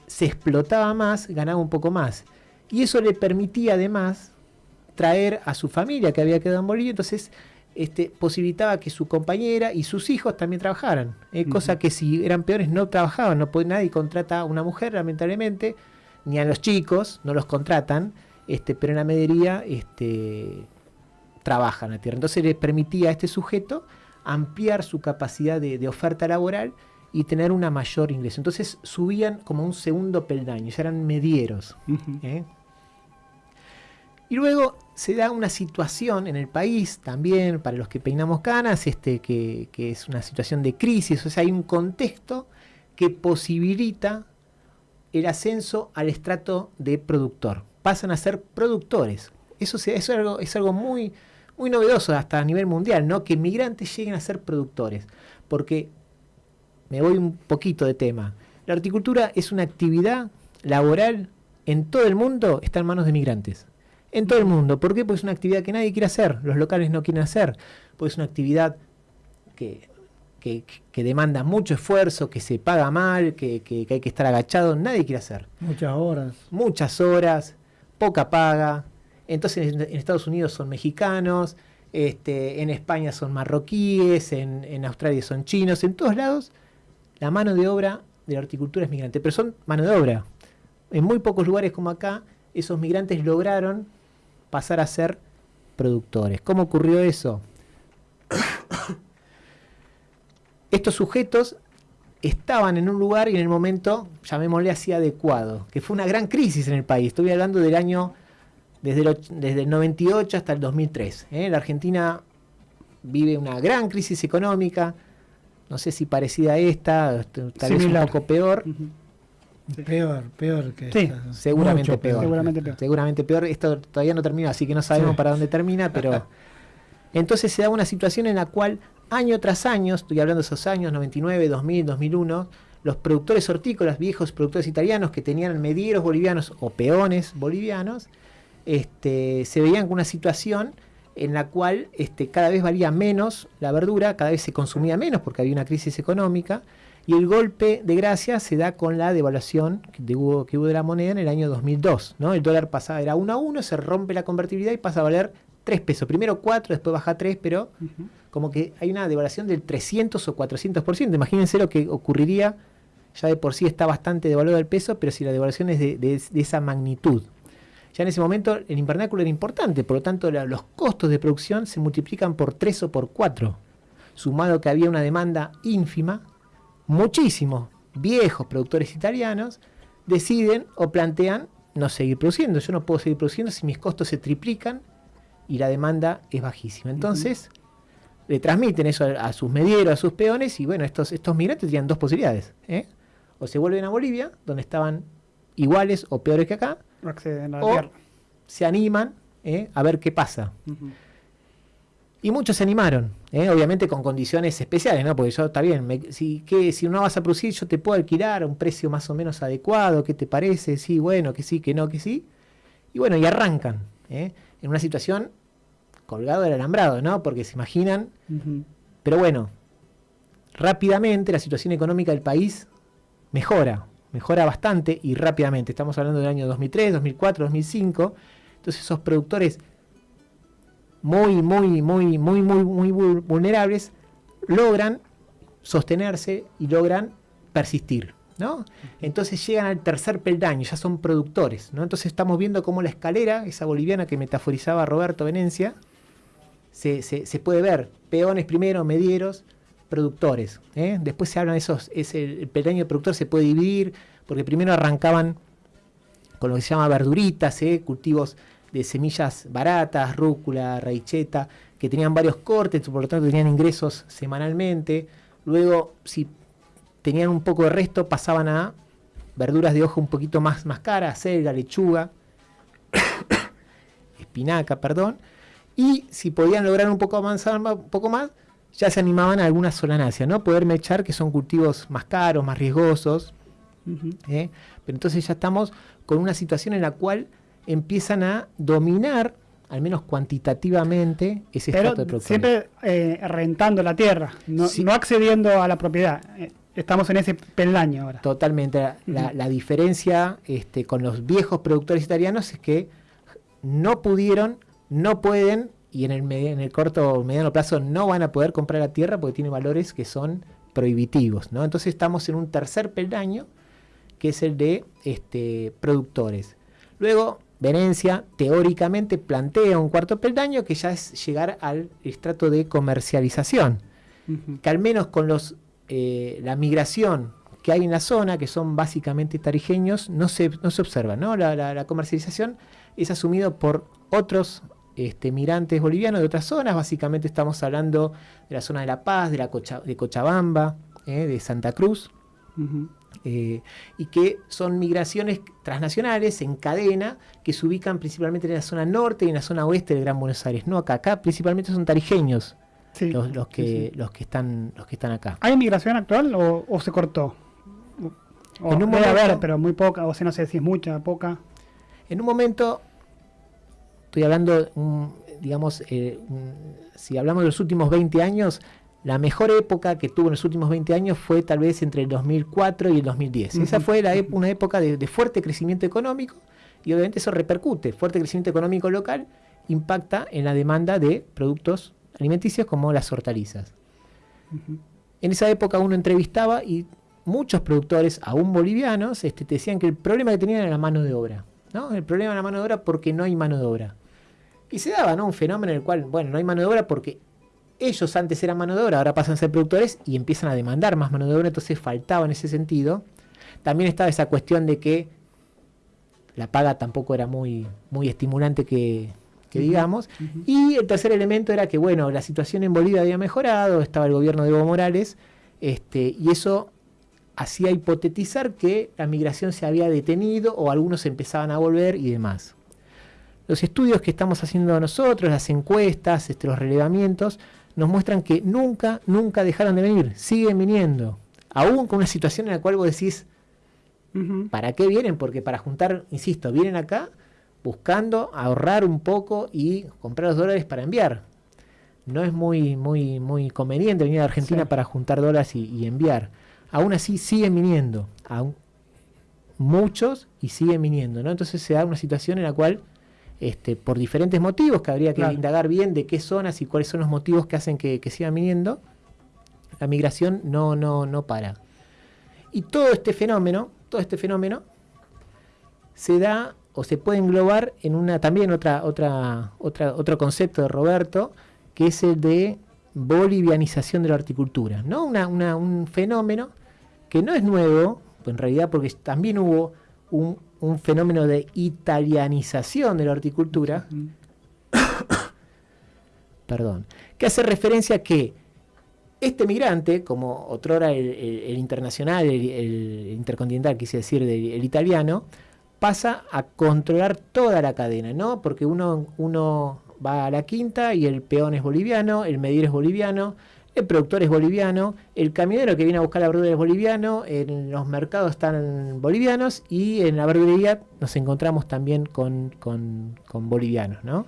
se explotaba más, ganaba un poco más. Y eso le permitía además traer a su familia que había quedado en Bolivia, entonces este, posibilitaba que su compañera y sus hijos también trabajaran. ¿eh? Cosa que si eran peores no trabajaban, no puede, nadie contrata a una mujer, lamentablemente, ni a los chicos, no los contratan, este, pero en la medería este, trabajan la tierra. Entonces le permitía a este sujeto ampliar su capacidad de, de oferta laboral y tener una mayor ingreso. Entonces subían como un segundo peldaño, ya eran medieros. ¿eh? Y luego se da una situación en el país también, para los que peinamos canas, este, que, que es una situación de crisis, o sea, hay un contexto que posibilita el ascenso al estrato de productor. Pasan a ser productores. Eso, se- eso es algo, es algo muy, muy novedoso hasta a nivel mundial, ¿no? Que migrantes lleguen a ser productores. Porque me voy un poquito de tema. La horticultura es una actividad laboral en todo el mundo, está en manos de migrantes. En todo el mundo. ¿Por qué? Porque es una actividad que nadie quiere hacer, los locales no quieren hacer. Porque es una actividad que, que, que demanda mucho esfuerzo, que se paga mal, que, que- hay que estar agachado, nadie quiere hacer. Muchas horas. Muchas horas, poca paga. Entonces en, en Estados Unidos son mexicanos, este, en España son marroquíes, en, en Australia son chinos, en todos lados la mano de obra de la horticultura es migrante, pero son mano de obra. En muy pocos lugares como acá, esos migrantes lograron pasar a ser productores. ¿Cómo ocurrió eso? [COUGHS] Estos sujetos estaban en un lugar y en el momento, llamémosle así, adecuado, que fue una gran crisis en el país. Estoy hablando del año desde el, och- desde el 98 hasta el 2003. ¿eh? La Argentina vive una gran crisis económica, no sé si parecida a esta, tal vez un poco peor. Peor, peor que Sí, esta. seguramente Mucho peor. Seguramente peor. Seguramente peor. Esto todavía no termina, así que no sabemos Sí. para dónde termina, pero [LAUGHS] entonces se da una situación en la cual año tras año, estoy hablando de esos años 99, 2000, 2001, los productores hortícolas, viejos productores italianos que tenían medieros bolivianos o peones bolivianos, este, se veían con una situación en la cual este, cada vez valía menos la verdura, cada vez se consumía menos porque había una crisis económica, y el golpe de gracia se da con la devaluación que de- hubo, que hubo de la moneda en el año 2002. ¿no? El dólar pasaba, era 1 a 1, se rompe la convertibilidad y pasa a valer 3 pesos. Primero 4, después baja a 3, pero como que hay una devaluación del 300 o 400%. Imagínense lo que ocurriría, ya de por sí está bastante devaluado el peso, pero si la devaluación es de, de- de esa magnitud. Ya en ese momento el invernáculo era importante, por lo tanto la- los costos de producción se multiplican por 3 o por 4. Sumado que había una demanda ínfima, muchísimos viejos productores italianos deciden o plantean no seguir produciendo. Yo no puedo seguir produciendo si mis costos se triplican y la demanda es bajísima. Entonces, le transmiten eso a, a sus medieros, a sus peones, y bueno, estos, estos migrantes tenían dos posibilidades. ¿eh? O se vuelven a Bolivia, donde estaban iguales o peores que acá, Acceden a la o tierra. se animan ¿eh? a ver qué pasa. Y muchos se animaron, ¿eh? obviamente con condiciones especiales, ¿no? Porque yo, está bien, me- si, que, si no vas a producir, yo te puedo alquilar a un precio más o menos adecuado, ¿qué te parece? Sí, bueno, que sí, que no, que sí. Y bueno, y arrancan, ¿eh? en una situación colgado del alambrado, ¿no? Porque se imaginan, pero bueno, rápidamente la situación económica del país mejora, mejora bastante y rápidamente. Estamos hablando del año 2003, 2004, 2005. Entonces esos productores muy, muy, muy, muy, muy, muy vul- vulnerables logran sostenerse y logran persistir. ¿no? Entonces llegan al tercer peldaño, ya son productores. ¿no? Entonces estamos viendo cómo la escalera, esa boliviana que metaforizaba Roberto Venencia, se, se- se puede ver. Peones primero, medieros, productores. ¿eh? Después se hablan esos, ese, el de productor se puede dividir, porque primero arrancaban con lo que se llama verduritas, ¿eh? cultivos de semillas baratas, rúcula, raicheta, que tenían varios cortes, por lo tanto tenían ingresos semanalmente. Luego, si tenían un poco de resto, pasaban a verduras de hoja un poquito más, más caras, lechuga, [COUGHS] espinaca, perdón. Y si podían lograr un poco avanzar un poco más, ya se animaban a algunas solanáceas, ¿no? Poder mechar, que son cultivos más caros, más riesgosos. ¿eh? Pero entonces ya estamos con una situación en la cual empiezan a dominar, al menos cuantitativamente, ese Pero estrato de productores. siempre eh, rentando la tierra, no, Sí. no accediendo a la propiedad. Eh, estamos en ese peldaño ahora. Totalmente. La, la diferencia este, con los viejos productores italianos es que no pudieron, no pueden y en el, en el corto o mediano plazo no van a poder comprar la tierra porque tiene valores que son prohibitivos. ¿no? Entonces estamos en un tercer peldaño que es el de este, productores. Luego, Venecia teóricamente plantea un cuarto peldaño que ya es llegar al estrato de comercialización que al menos con los eh, la migración que hay en la zona, que son básicamente tarijeños, no se, no se observa. ¿no? La, la- la comercialización es asumido por otros este, migrantes bolivianos de otras zonas. Básicamente estamos hablando de la zona de La Paz, de, la Cocha- de Cochabamba, eh, de Santa Cruz, eh, y que son migraciones transnacionales en cadena que se ubican principalmente en la zona norte y en la zona oeste del Gran Buenos Aires. No acá, acá principalmente son tarijeños Sí. los, los que, Sí, sí. los que están los que están acá. ¿Hay migración actual o, o se cortó? O, En un debe momento- haber, pero muy poca, o sea, no sé si es mucha, poca. En un momento, estoy hablando, mm, digamos, eh, mm, si hablamos de los últimos 20 años, la mejor época que tuvo en los últimos 20 años fue tal vez entre el 2004 y el 2010. Esa fue la una época de, de fuerte crecimiento económico y obviamente eso repercute. Fuerte crecimiento económico local impacta en la demanda de productos alimenticios como las hortalizas. En esa época uno entrevistaba y muchos productores, aún bolivianos, este, te decían que el problema que tenían era la mano de obra. ¿no? El problema era la mano de obra porque no hay mano de obra. Y se daba ¿no? un fenómeno en el cual, bueno, no hay mano de obra porque ellos antes eran mano de obra, ahora pasan a ser productores y empiezan a demandar más mano de obra, entonces faltaba en ese sentido. También estaba esa cuestión de que la paga tampoco era muy, muy estimulante que, digamos. Y el tercer elemento era que, bueno, la situación en Bolivia había mejorado, estaba el gobierno de Evo Morales, este, y eso hacía hipotetizar que la migración se había detenido o algunos empezaban a volver y demás. Los estudios que estamos haciendo nosotros, las encuestas, este, los relevamientos, nos muestran que nunca, nunca dejaron de venir, siguen viniendo. Aún con una situación en la cual vos decís. ¿Para qué vienen? Porque para juntar, insisto, vienen acá buscando ahorrar un poco y comprar los dólares para enviar. No es muy, muy, muy conveniente venir a Argentina Sí. para juntar dólares y, y enviar. Aún así siguen viniendo. Aún muchos y siguen viniendo. ¿no? Entonces se da una situación en la cual, este, por diferentes motivos, que habría que Claro. indagar bien de qué zonas y cuáles son los motivos que hacen que, que sigan viniendo, la migración no, no, no para. Y todo este fenómeno, todo este fenómeno, se da o se puede englobar en una también otra, otra, otra, otro concepto de Roberto, que es el de bolivianización de la horticultura, ¿no? Una, una- un fenómeno que no es nuevo, en realidad porque también hubo un, un fenómeno de italianización de la horticultura, [COUGHS] perdón, que hace referencia a que este migrante, como otrora el, el- el internacional, el, el intercontinental, quise decir, del- el italiano, pasa a controlar toda la cadena, ¿no? Porque uno, uno va a la quinta y el peón es boliviano, el medidor es boliviano, el productor es boliviano, el camionero que viene a buscar la verdura es boliviano, en los mercados están bolivianos y en la verdulería nos encontramos también con, con- bolivianos, ¿no?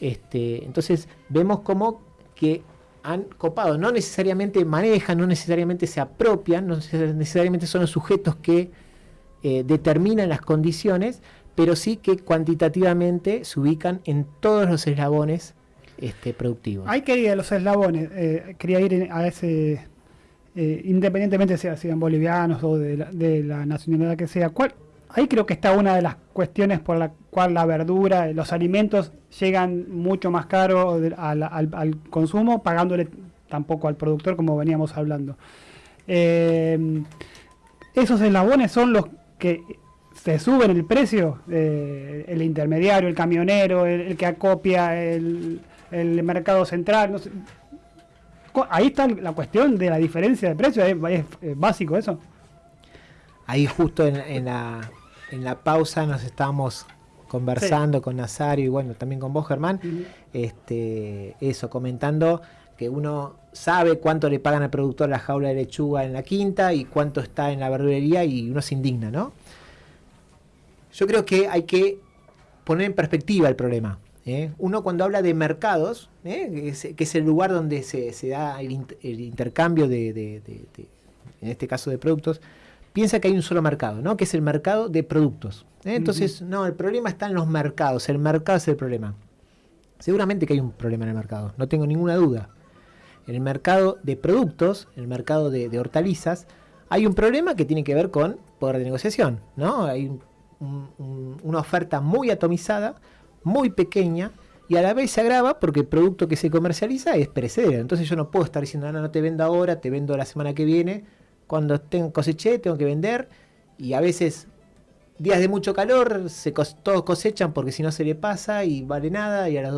Este, entonces vemos como que han copado, no necesariamente manejan, no necesariamente se apropian, no neces- necesariamente son los sujetos que eh, determinan las condiciones, pero sí que cuantitativamente se ubican en todos los eslabones este, productivos. Hay que ir a los eslabones. eh, quería ir a ese, eh, independientemente sea sean bolivianos o de la, nacionalidad que sea. ¿Cuál, ahí creo que está una de las cuestiones por la cual la verdura, los alimentos llegan mucho más caro al, consumo, pagándole tampoco al productor como veníamos hablando. Eh, esos eslabones son los que se suben el precio, eh, el intermediario, el camionero, el que acopia, el, el mercado central. no sé. Ahí está la cuestión de la diferencia de precio, es, es, básico eso. Ahí justo en, en la, en la pausa nos estábamos conversando con Nazario y bueno, también con vos, Germán, este, eso, comentando que uno sabe cuánto le pagan al productor la jaula de lechuga en la quinta y cuánto está en la verdulería y uno se indigna, ¿no? Yo creo que hay que poner en perspectiva el problema. ¿Eh? Uno cuando habla de mercados, ¿eh? que, es, que es el lugar donde se, se da el, int- el intercambio de, de- de- de- en este caso de productos, piensa que hay un solo mercado, ¿no? Que es el mercado de productos. ¿eh? Entonces, no, el problema está en los mercados, el mercado es el problema. Seguramente que hay un problema en el mercado, no tengo ninguna duda. En el mercado de productos, en el mercado de, hortalizas, hay un problema que tiene que ver con poder de negociación, ¿no? Hay un- un- un- una oferta muy atomizada, muy pequeña, y a la vez se agrava porque el producto que se comercializa es perecedero. Entonces yo no puedo estar diciendo, no, no te vendo ahora, te vendo la semana que viene. Cuando tengo coseché, tengo que vender. Y a veces, días de mucho calor, se todos cosechan porque si no se le pasa y vale nada. Y a, las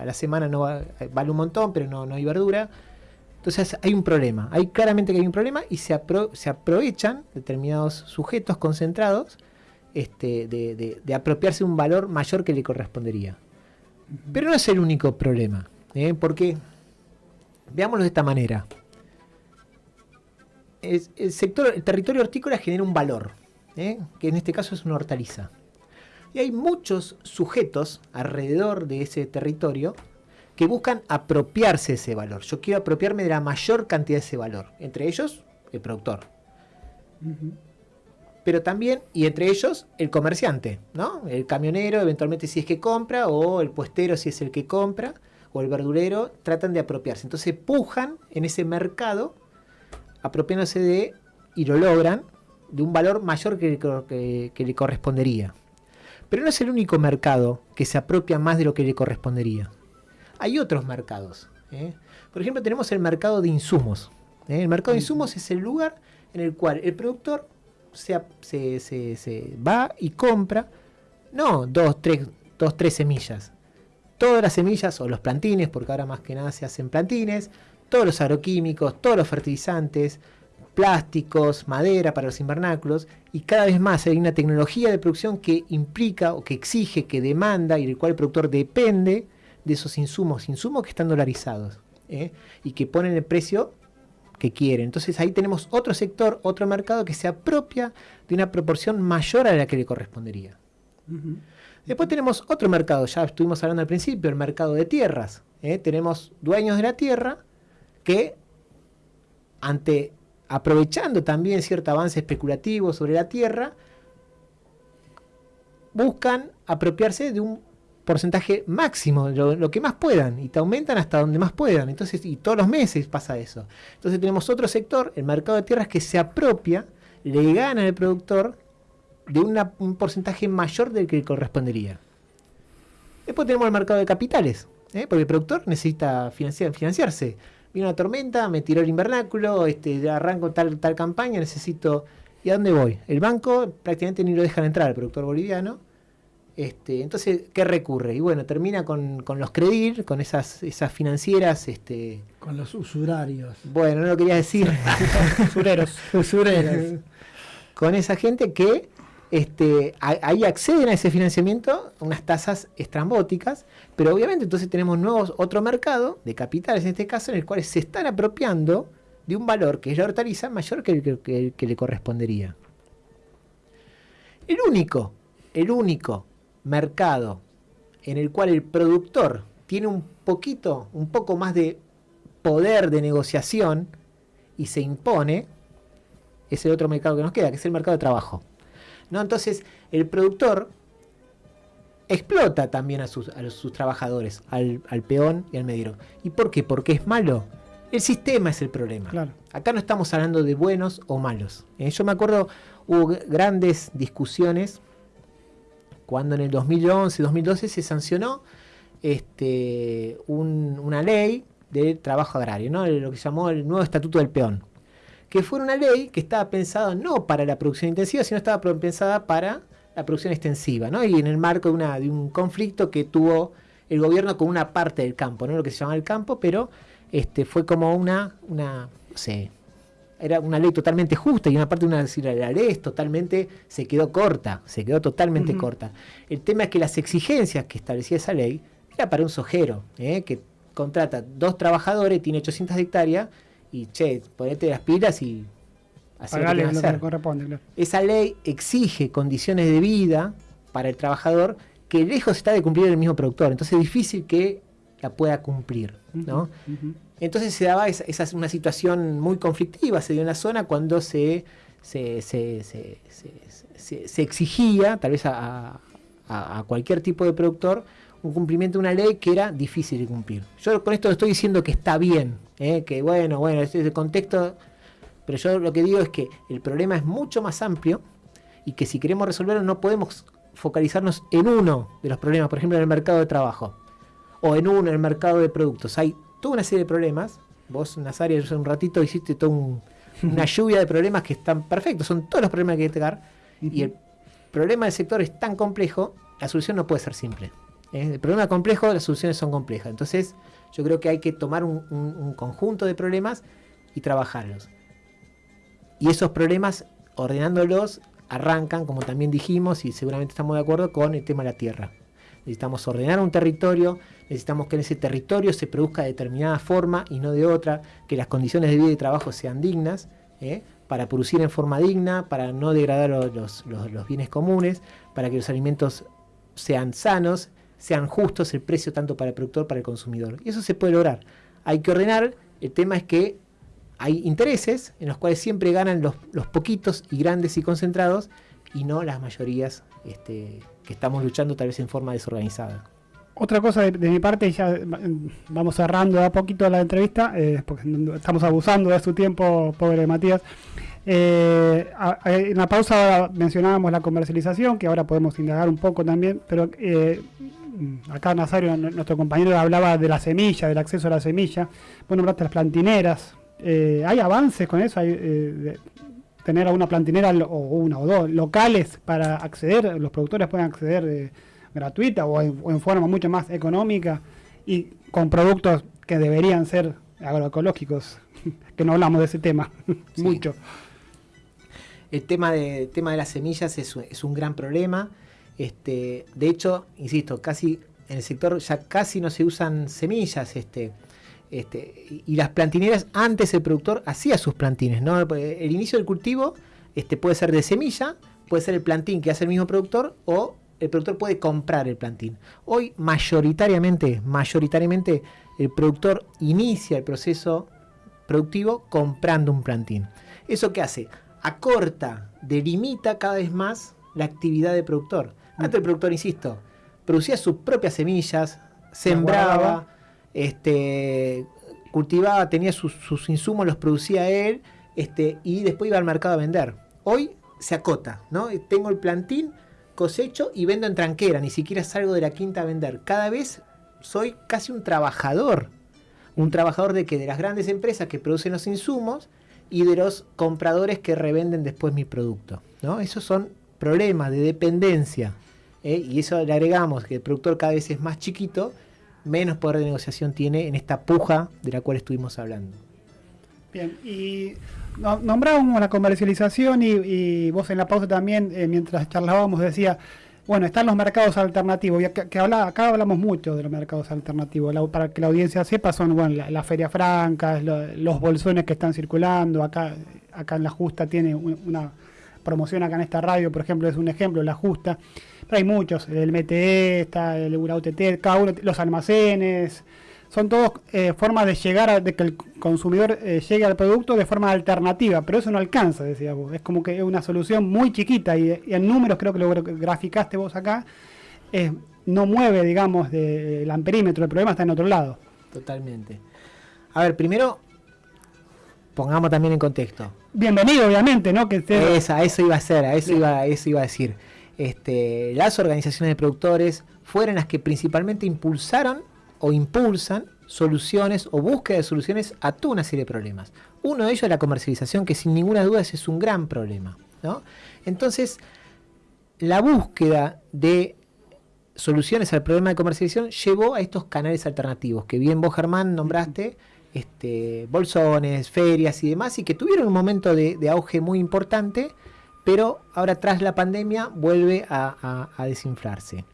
a la semana no va- vale un montón, pero no, no hay verdura. Entonces hay un problema, hay claramente que hay un problema y se, se aprovechan determinados sujetos concentrados este, de, de- apropiarse un valor mayor que le correspondería. Pero no es el único problema, ¿eh? porque veámoslo de esta manera. El sector, el territorio hortícola genera un valor, ¿eh? que en este caso es una hortaliza. Y hay muchos sujetos alrededor de ese territorio que buscan apropiarse ese valor. Yo quiero apropiarme de la mayor cantidad de ese valor. Entre ellos, el productor. Pero también, y entre ellos, el comerciante, ¿no? El camionero, eventualmente si es que compra, o el puestero si es el que compra, o el verdulero, tratan de apropiarse. Entonces pujan en ese mercado, apropiándose de, y lo logran, de un valor mayor que, que- que le correspondería. Pero no es el único mercado que se apropia más de lo que le correspondería hay otros mercados. ¿eh? Por ejemplo, tenemos el mercado de insumos. ¿eh? El mercado de insumos es el lugar en el cual el productor se, va y compra, no dos tres, dos, tres semillas. Todas las semillas o los plantines, porque ahora más que nada se hacen plantines, todos los agroquímicos, todos los fertilizantes, plásticos, madera para los invernáculos, y cada vez más hay una tecnología de producción que implica o que exige, que demanda y del cual el productor depende de esos insumos, insumos que están dolarizados ¿eh? y que ponen el precio que quieren. Entonces ahí tenemos otro sector, otro mercado que se apropia de una proporción mayor a la que le correspondería. Después tenemos otro mercado, ya estuvimos hablando al principio, el mercado de tierras. ¿eh? Tenemos dueños de la tierra que, ante aprovechando también cierto avance especulativo sobre la tierra, buscan apropiarse de un porcentaje máximo, lo, que más puedan, y te aumentan hasta donde más puedan. Entonces, y todos los meses pasa eso. Entonces tenemos otro sector, el mercado de tierras, que se apropia, le gana al productor de un porcentaje mayor del que correspondería. Después tenemos el mercado de capitales, ¿eh? porque el productor necesita financiar, financiarse. Vino una tormenta, me tiró el invernáculo, este, arranco tal, tal campaña, necesito... ¿Y a dónde voy? El banco prácticamente ni lo dejan entrar, el productor boliviano. Este, entonces, ¿qué recurre? Y bueno, termina con, con los Credir, con esas, esas financieras, este, Con los usurarios. bueno, no lo quería decir, [LAUGHS] Usureros. Usureras. con esa gente que este, a- ahí acceden a ese financiamiento unas tasas estrambóticas, pero obviamente entonces tenemos nuevos, otro mercado de capitales en este caso, en el cual se están apropiando de un valor que es la hortaliza mayor que el que, que el que le correspondería. El único, el único mercado en el cual el productor tiene un poquito, un poco más de poder de negociación y se impone, es el otro mercado que nos queda, que es el mercado de trabajo. ¿No? Entonces, el productor explota también a sus, a sus trabajadores, al, al peón y al mediro. ¿Y por qué? Porque es malo. El sistema es el problema. Claro. Acá no estamos hablando de buenos o malos. Eh, yo me acuerdo, hubo grandes discusiones cuando en el 2011, 2012 se sancionó este, un- una ley de trabajo agrario, ¿no? lo que se llamó el nuevo Estatuto del Peón, que fue una ley que estaba pensada no para la producción intensiva, sino estaba pensada para la producción extensiva, ¿no? y en el marco de, una, de un conflicto que tuvo el gobierno con una parte del campo, no lo que se llama el campo, pero este, fue como una, una no era una ley totalmente justa y una parte de una la ley es totalmente se quedó corta, se quedó totalmente corta. El tema es que las exigencias que establecía esa ley era para un sojero, ¿eh? que contrata dos trabajadores, tiene 800 hectáreas y che, ponete las pilas y lo que Pagale lo que que hacer. corresponde, claro. Esa ley exige condiciones de vida para el trabajador que lejos está de cumplir el mismo productor, entonces es difícil que la pueda cumplir, ¿no? Entonces se daba esa, esa es una situación muy conflictiva, se dio en la zona cuando se, se, se- se- se- se- se exigía, tal vez a, a- a cualquier tipo de productor, un cumplimiento de una ley que era difícil de cumplir. Yo con esto estoy diciendo que está bien, ¿eh? que bueno, bueno, este es el contexto, pero yo lo que digo es que el problema es mucho más amplio y que si queremos resolverlo no podemos focalizarnos en uno de los problemas, por ejemplo en el mercado de trabajo o en uno en el mercado de productos. Hay toda una serie de problemas. Vos, Nazaria, hace un ratito hiciste toda un- una [LAUGHS] lluvia de problemas que están perfectos. Son todos los problemas que hay que tocar. Y el problema del sector es tan complejo, la solución no puede ser simple. ¿eh? El problema es complejo, las soluciones son complejas. Entonces, yo creo que hay que tomar un, un- un conjunto de problemas y trabajarlos. Y esos problemas, ordenándolos, arrancan, como también dijimos, y seguramente estamos de acuerdo, con el tema de la tierra. Necesitamos ordenar un territorio, necesitamos que en ese territorio se produzca de determinada forma y no de otra, que las condiciones de vida y trabajo sean dignas, ¿eh? para producir en forma digna, para no degradar lo- los, los- los bienes comunes, para que los alimentos sean sanos, sean justos el precio tanto para el productor como para el consumidor. Y eso se puede lograr. Hay que ordenar, el tema es que hay intereses en los cuales siempre ganan los, los poquitos y grandes y concentrados y no las mayorías este, que estamos luchando tal vez en forma desorganizada. Otra cosa de, mi parte, ya eh, vamos cerrando a poquito la entrevista, eh, porque estamos abusando de su tiempo, pobre Matías. Eh, en la pausa mencionábamos la comercialización, que ahora podemos indagar un poco también, pero eh, acá Nazario, nuestro compañero, hablaba de la semilla, del acceso a la semilla. Bueno, hablaste las plantineras. Eh, ¿Hay avances con eso? ¿Hay, eh, de tener una plantinera o una o dos locales para acceder? ¿Los productores pueden acceder gratuita o en, o en forma mucho más económica y con productos que deberían ser agroecológicos? [LAUGHS] que no hablamos de ese tema [LAUGHS] Sí. mucho. El tema de, tema de las semillas es, un- es un gran problema. Este, de hecho, insisto, casi en el sector ya casi no se usan semillas. Este, este, y, y las plantineras, antes el productor hacía sus plantines. ¿no? El inicio del cultivo este, puede ser de semilla, puede ser el plantín que hace el mismo productor o el productor puede comprar el plantín. Hoy mayoritariamente, mayoritariamente el productor inicia el proceso productivo comprando un plantín. ¿Eso qué hace? Acorta, delimita cada vez más la actividad del productor. Antes el productor, insisto, producía sus propias semillas, sembraba, este, cultivaba, tenía sus, sus insumos, los producía él, este, y después iba al mercado a vender. Hoy se acota, ¿no? Tengo el plantín, cosecho y vendo en tranquera, ni siquiera salgo de la quinta a vender. Cada vez soy casi un trabajador un trabajador de que de las grandes empresas que producen los insumos y de los compradores que revenden después mi producto. ¿no? Esos son problemas de dependencia. ¿eh? Y eso le agregamos que el productor cada vez es más chiquito, menos poder de negociación tiene en esta puja de la cual estuvimos hablando. Bien, y nombrábamos la comercialización y, y vos en la pausa también, eh, mientras charlábamos, decía, bueno, están los mercados alternativos, y acá, que habla, acá hablamos mucho de los mercados alternativos, para que la audiencia sepa, son bueno, la, la feria franca, lo- los bolsones que están circulando, acá, acá en La Justa tiene un- una promoción acá en esta radio, por ejemplo, es un ejemplo, La Justa, pero hay muchos, el MTE, está el UTT, cada uno, los almacenes, son todos eh, formas de llegar a de que el consumidor eh, llegue al producto de forma alternativa, pero eso no alcanza, decías vos. Es como que es una solución muy chiquita y, y en números creo que lo gra- graficaste vos acá, eh, no mueve, digamos, del amperímetro, el problema está en otro lado. Totalmente. A ver, primero pongamos también en contexto. Bienvenido, obviamente, ¿no? Que esté- Esa, eso iba a ser, a eso iba, a eso iba a decir. Este, las organizaciones de productores fueron las que principalmente impulsaron o impulsan soluciones o búsqueda de soluciones a toda una serie de problemas. Uno de ellos es la comercialización, que sin ninguna duda es un gran problema. Entonces, la búsqueda de soluciones al problema de comercialización llevó a estos canales alternativos, que bien vos, Germán, nombraste, este, bolsones, ferias y demás, y que tuvieron un momento de, de auge muy importante, pero ahora tras la pandemia vuelve a, a- a desinflarse.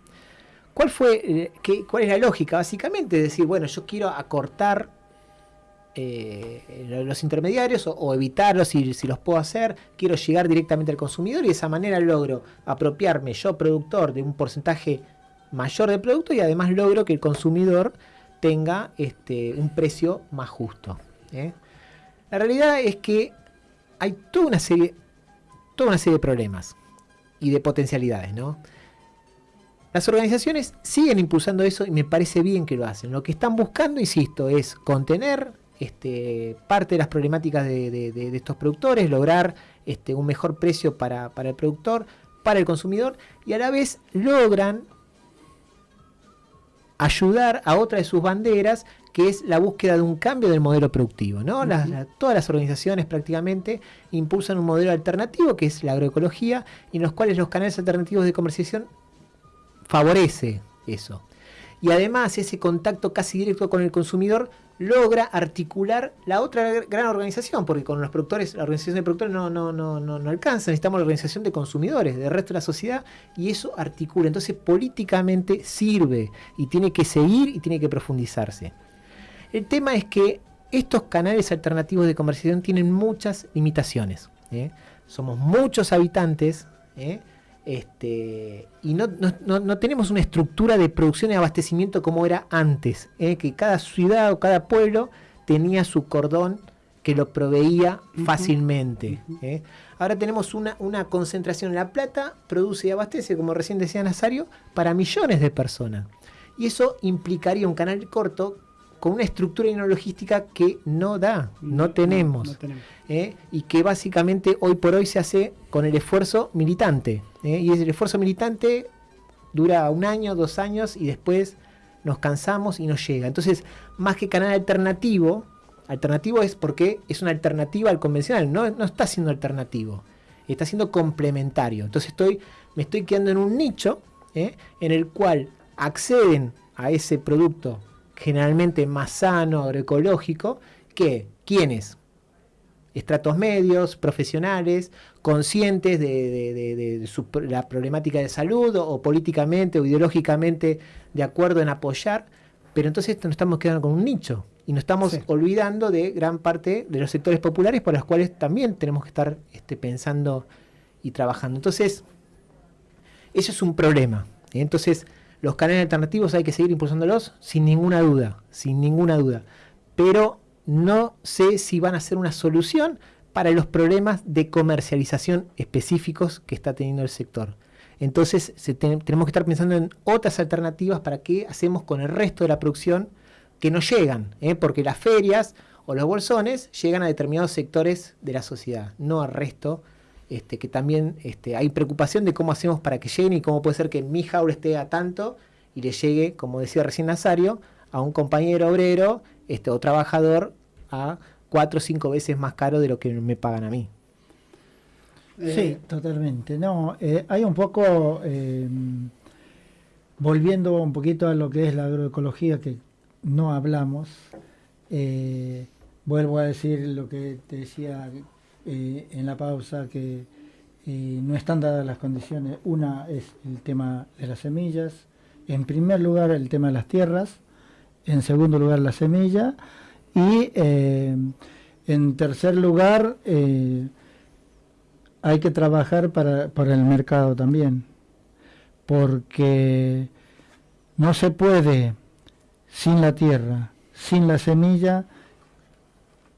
¿Cuál fue, eh, qué- cuál es la lógica? Básicamente decir, bueno, yo quiero acortar eh, lo- los intermediarios o, o evitarlos si, si los puedo hacer, quiero llegar directamente al consumidor y de esa manera logro apropiarme yo productor de un porcentaje mayor de producto y además logro que el consumidor tenga este, un precio más justo. ¿eh? La realidad es que hay toda una serie, toda una serie de problemas y de potencialidades, ¿no? Las organizaciones siguen impulsando eso y me parece bien que lo hacen. Lo que están buscando, insisto, es contener este, parte de las problemáticas de, de- de- de estos productores, lograr este, un mejor precio para, para el productor, para el consumidor, y a la vez logran ayudar a otra de sus banderas, que es la búsqueda de un cambio del modelo productivo. ¿no? Las- la- todas las organizaciones prácticamente impulsan un modelo alternativo, que es la agroecología, y en los cuales los canales alternativos de comercialización favorece eso. Y además ese contacto casi directo con el consumidor logra articular la otra gr- gran organización, porque con los productores, la organización de productores no, no, no, no, no alcanza, necesitamos la organización de consumidores, del resto de la sociedad, y eso articula. Entonces políticamente sirve y tiene que seguir y tiene que profundizarse. El tema es que estos canales alternativos de comercialización tienen muchas limitaciones. ¿eh? Somos muchos habitantes ¿eh? Este, y no, no- no- tenemos una estructura de producción y abastecimiento como era antes, ¿eh? que cada ciudad o cada pueblo tenía su cordón que lo proveía fácilmente. ¿eh? Ahora tenemos una, una concentración. La plata produce y abastece, como recién decía Nazario, para millones de personas. Y eso implicaría un canal corto con una estructura y una logística que no da, no, tenemos. no tenemos. ¿eh? y que básicamente hoy por hoy se hace con el esfuerzo militante. ¿eh? Y ese esfuerzo militante dura un año, dos años y después nos cansamos y no llega. Entonces, más que canal alternativo, alternativo es porque es una alternativa al convencional, no, no está siendo alternativo, está siendo complementario. Entonces estoy, me estoy quedando en un nicho ¿eh? en el cual acceden a ese producto generalmente más sano, agroecológico, que quienes estratos medios, profesionales, conscientes de, de- de- de- de su la problemática de salud o, o políticamente o ideológicamente de acuerdo en apoyar, pero entonces nos estamos quedando con un nicho y nos estamos Sí. olvidando de gran parte de los sectores populares por los cuales también tenemos que estar este, pensando y trabajando. Entonces, eso es un problema. ¿eh? Entonces, los canales alternativos hay que seguir impulsándolos sin ninguna duda, sin ninguna duda. Pero no sé si van a ser una solución para los problemas de comercialización específicos que está teniendo el sector. Entonces tenemos que estar pensando en otras alternativas para qué hacemos con el resto de la producción que no llegan, ¿eh? porque las ferias o los bolsones llegan a determinados sectores de la sociedad, no al resto, este, que también este, hay preocupación de cómo hacemos para que lleguen y cómo puede ser que mi jaula esté a tanto y le llegue, como decía recién Nazario, a un compañero obrero este, o trabajador a cuatro o cinco veces más caro de lo que me pagan a mí. Eh, Sí, totalmente. No, eh, hay un poco, eh, volviendo un poquito a lo que es la agroecología, que no hablamos, eh, vuelvo a decir lo que te decía eh, en la pausa, que eh, no están dadas las condiciones. Una es el tema de las semillas, en primer lugar el tema de las tierras, en segundo lugar la semilla y eh, en tercer lugar... hay que trabajar para, para el mercado también, porque no se puede sin la tierra, sin la semilla,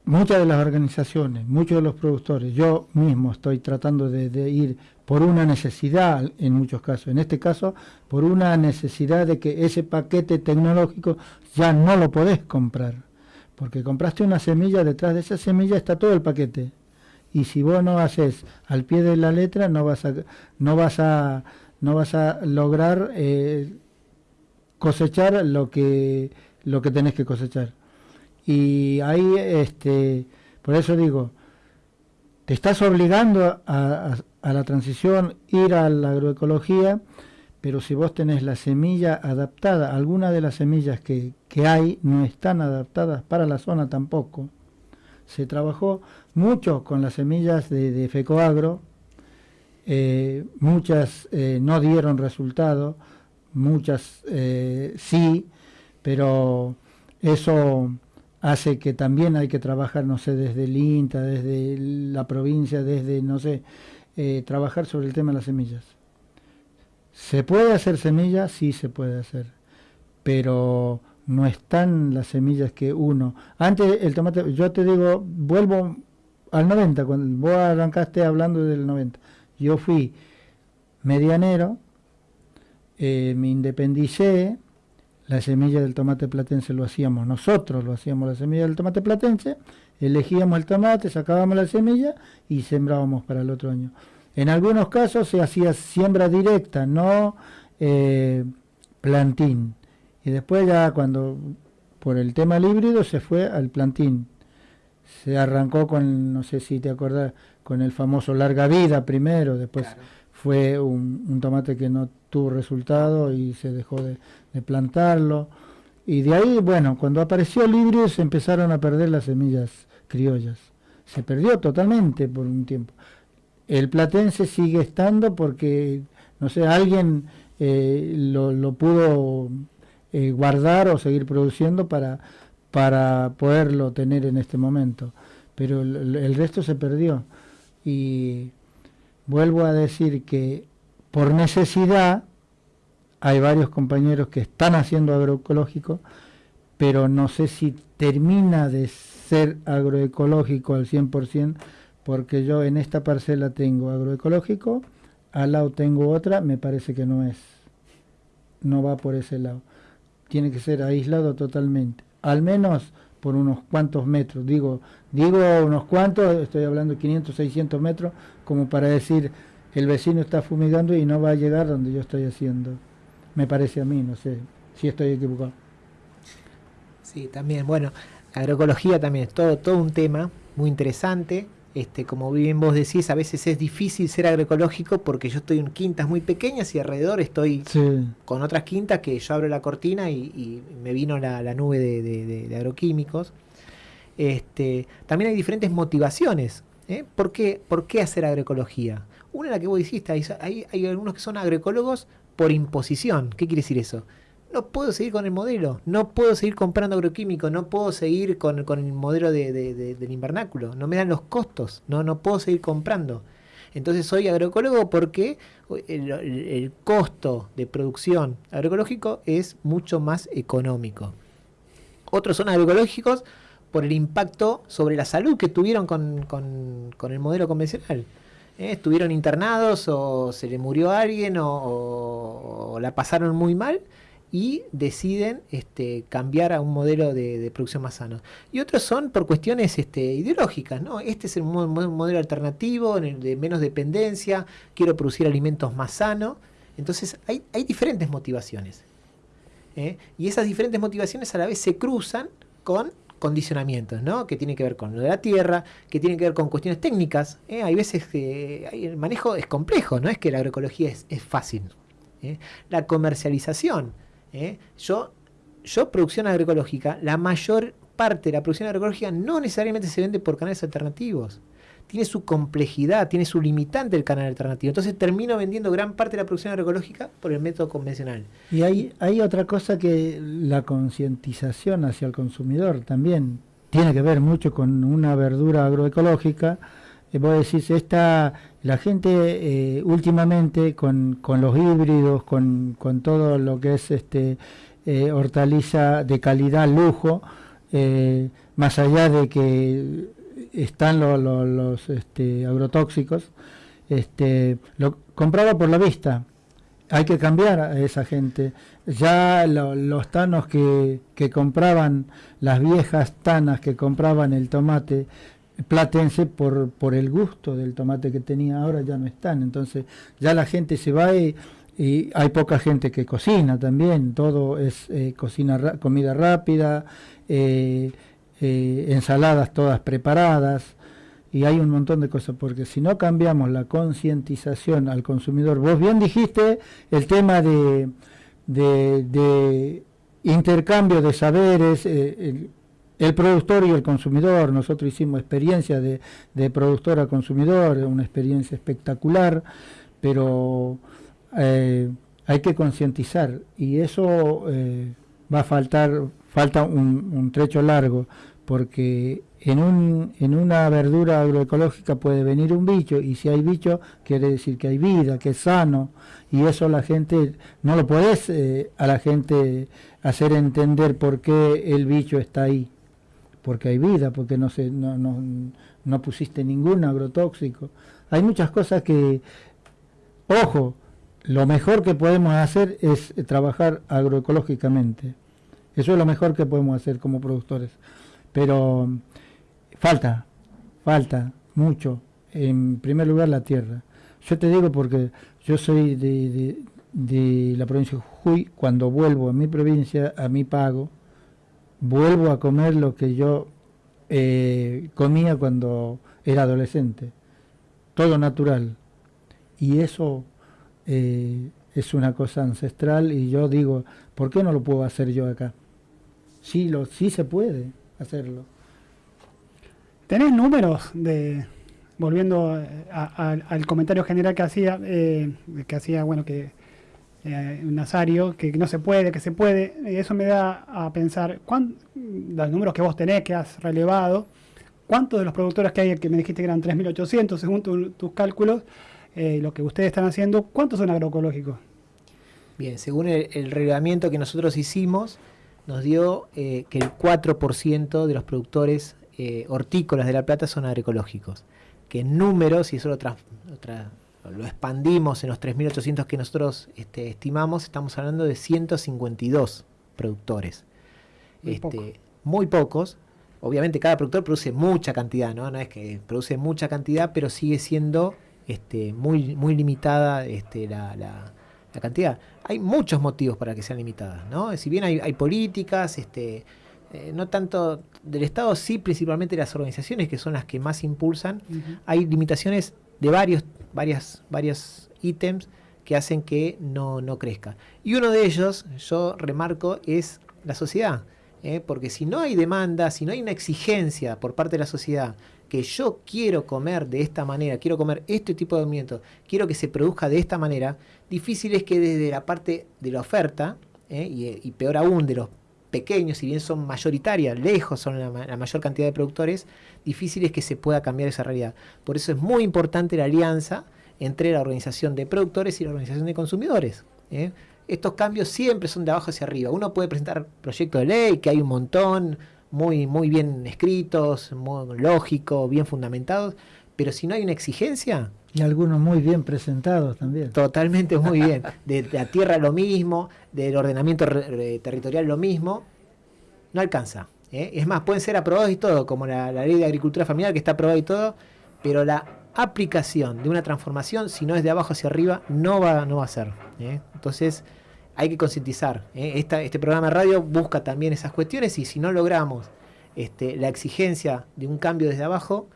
muchas de las organizaciones, muchos de los productores, yo mismo estoy tratando de, ir por una necesidad en muchos casos, en este caso por una necesidad de que ese paquete tecnológico ya no lo podés comprar, porque compraste una semilla, detrás de esa semilla está todo el paquete. Y si vos no haces al pie de la letra, no vas a, no vas a, no vas a lograr eh, cosechar lo que, lo que tenés que cosechar. Y ahí, este, por eso digo, te estás obligando a, a la transición, ir a la agroecología, pero si vos tenés la semilla adaptada, algunas de las semillas que, hay no están adaptadas para la zona tampoco. Se trabajó mucho con las semillas de, FECOAGRO, eh, muchas eh, no dieron resultado, muchas eh, sí, pero eso hace que también hay que trabajar, no sé, desde el INTA, desde la provincia, desde, no sé, trabajar sobre el tema de las semillas. ¿Se puede hacer semillas? Sí, se puede hacer. Pero no están las semillas que uno. Antes el tomate, yo te digo, vuelvo al 90, cuando vos arrancaste hablando del 90. Yo fui medianero, eh, me independicé, la semilla del tomate platense lo hacíamos nosotros, lo hacíamos la semilla del tomate platense, elegíamos el tomate, sacábamos la semilla y sembrábamos para el otro año. En algunos casos se hacía siembra directa, no eh, plantín. Y después ya cuando por el tema del híbrido se fue al plantín. Se arrancó con, no sé si te acordás, con el famoso larga vida primero, después fue un, tomate que no tuvo resultado y se dejó de, plantarlo. Y de ahí, bueno, cuando apareció híbrido se empezaron a perder las semillas criollas. Se perdió totalmente por un tiempo el platense sigue estando porque, no sé, alguien eh, lo, pudo eh, guardar o seguir produciendo para, para poderlo tener en este momento. Pero el, resto se perdió. Y vuelvo a decir que por necesidad hay varios compañeros que están haciendo agroecológico, pero no sé si termina de ser agroecológico al 100%, porque yo en esta parcela tengo agroecológico, al lado tengo otra, me parece que no es, no va por ese lado. Tiene que ser aislado totalmente, al menos por unos cuantos metros. Digo, digo unos cuantos, estoy hablando de 500, 600 metros, como para decir, el vecino está fumigando y no va a llegar donde yo estoy haciendo. Me parece a mí, no sé si estoy equivocado. Sí, también, bueno, agroecología también es todo, todo un tema muy interesante. Este, como bien vos decís, a veces es difícil ser agroecológico porque yo estoy en quintas muy pequeñas y alrededor estoy con otras quintas que yo abro la cortina y, me vino la, nube de, agroquímicos. Este, también hay diferentes motivaciones. ¿eh? ¿Por, qué, ¿Por, qué, hacer agroecología? Una la que vos dijiste, hay, hay algunos que son agroecólogos por imposición. ¿Qué quiere decir eso? no puedo seguir con el modelo, no puedo seguir comprando agroquímicos, no puedo seguir con, el modelo del invernáculo, no me dan los costos, no, no puedo seguir comprando. Entonces soy agroecólogo porque el, costo de producción agroecológico es mucho más económico. Otros son agroecológicos por el impacto sobre la salud que tuvieron con, el modelo convencional. ¿Eh? Estuvieron internados o se le murió alguien o la pasaron muy mal y deciden este, cambiar a un modelo de, producción más sano. Y otros son por cuestiones este, ideológicas, ¿no? Este es un, modelo alternativo, de menos dependencia, quiero producir alimentos más sanos. Entonces hay, diferentes motivaciones. ¿eh? Y esas diferentes motivaciones a la vez se cruzan con condicionamientos, ¿no? Que tienen que ver con lo de la tierra, que tienen que ver con cuestiones técnicas. ¿eh? Hay veces que el manejo es complejo, no es que la agroecología es, fácil. ¿eh? La comercialización ¿eh? Yo, yo, producción agroecológica, la mayor parte de la producción agroecológica no necesariamente se vende por canales alternativos. Tiene su complejidad, tiene su limitante el canal alternativo. Entonces termino vendiendo gran parte de la producción agroecológica por el método convencional. Y hay, hay otra cosa que la concientización hacia el consumidor también tiene que ver mucho con una verdura agroecológica. Eh, vos decís, esta, la gente eh, últimamente con, los híbridos, con, todo lo que es este eh, hortaliza de calidad, lujo, eh, más allá de que están los este, agrotóxicos, este, lo compraba por la vista. hay que cambiar a esa gente. Ya lo- los tanos que, que compraban, las viejas tanas que compraban el tomate platense por, por el gusto del tomate que tenía ahora ya no están. Entonces ya la gente se va y, hay poca gente que cocina también. Todo es eh, cocina comida rápida, eh, eh, ensaladas todas preparadas y hay un montón de cosas, porque si no cambiamos la concientización al consumidor, vos bien dijiste el tema de, de, intercambio de saberes, eh, el, productor y el consumidor, nosotros hicimos experiencia de, de productor a consumidor, una experiencia espectacular, pero eh, hay que concientizar y eso va a faltar, falta un, trecho largo, porque en, un, en una verdura agroecológica puede venir un bicho y si hay bicho quiere decir que hay vida, que es sano y eso la gente, no lo podés eh, a la gente hacer entender por qué el bicho está ahí, porque hay vida, porque no, se, no, no, no pusiste ningún agrotóxico. Hay muchas cosas que, ojo, lo mejor que podemos hacer es trabajar agroecológicamente. Eso es lo mejor que podemos hacer como productores. Pero falta, falta mucho. En primer lugar, la tierra. Yo te digo porque yo soy de, de- de la provincia de Jujuy. Cuando vuelvo a mi provincia, a mi pago, vuelvo a comer lo que yo eh, comía cuando era adolescente. Todo natural. Y eso eh, es una cosa ancestral y yo digo, ¿por qué no lo puedo hacer yo acá? Sí, lo, sí se puede hacerlo. ¿Tenés números de, volviendo eh, a- al comentario general que hacía, eh, que hacía, bueno, que eh, Nazario, que no se puede, que se puede, y eso me da a pensar, ¿cuán- los números que vos tenés, que has relevado, ¿cuántos de los productores que hay, que me dijiste que eran 3.800 según tu- tus cálculos, eh, lo que ustedes están haciendo, ¿cuántos son agroecológicos? Bien, según el, el relevamiento que nosotros hicimos, nos dio eh, que el 4% de los productores eh, hortícolas de La Plata son agroecológicos. Que en números, y eso lo, trans- lo lo expandimos en los 3.800 que nosotros este, estimamos, estamos hablando de 152 productores. Muy Este, poco. muy pocos. Obviamente cada productor produce mucha cantidad, ¿no? No es que produce mucha cantidad, pero sigue siendo este, muy, muy limitada este, la, la- la cantidad. Hay muchos motivos para que sean limitadas, ¿no? Si bien hay, hay políticas, este, eh, no tanto del Estado, sí principalmente las organizaciones que son las que más impulsan, hay limitaciones de varios, varias, varios ítems que hacen que no, no crezca. Y uno de ellos, yo remarco, es la sociedad. ¿eh? Porque si no hay demanda, si no hay una exigencia por parte de la sociedad, que yo quiero comer de esta manera, quiero comer este tipo de alimentos, quiero que se produzca de esta manera, difícil es que desde la parte de la oferta, ¿eh? y, peor aún de los pequeños, si bien son mayoritarias, lejos son la, la mayor cantidad de productores, difícil es que se pueda cambiar esa realidad. Por eso es muy importante la alianza entre la organización de productores y la organización de consumidores. ¿eh? Estos cambios siempre son de abajo hacia arriba. Uno puede presentar proyectos de ley, que hay un montón, muy, muy bien escritos, muy lógicos, bien fundamentados, pero si no hay una exigencia, Y algunos muy bien presentados también. Totalmente muy bien. [LAUGHS] De la tierra lo mismo, del ordenamiento re- territorial lo mismo. No alcanza. ¿eh? Es más, pueden ser aprobados y todo, como la, la ley de agricultura familiar que está aprobada y todo, pero la aplicación de una transformación, si no es de abajo hacia arriba, no va, no va a ser. ¿eh? Entonces, hay que concientizar. ¿eh? Esta- este programa de radio busca también esas cuestiones y si no logramos este, la exigencia de un cambio desde abajo,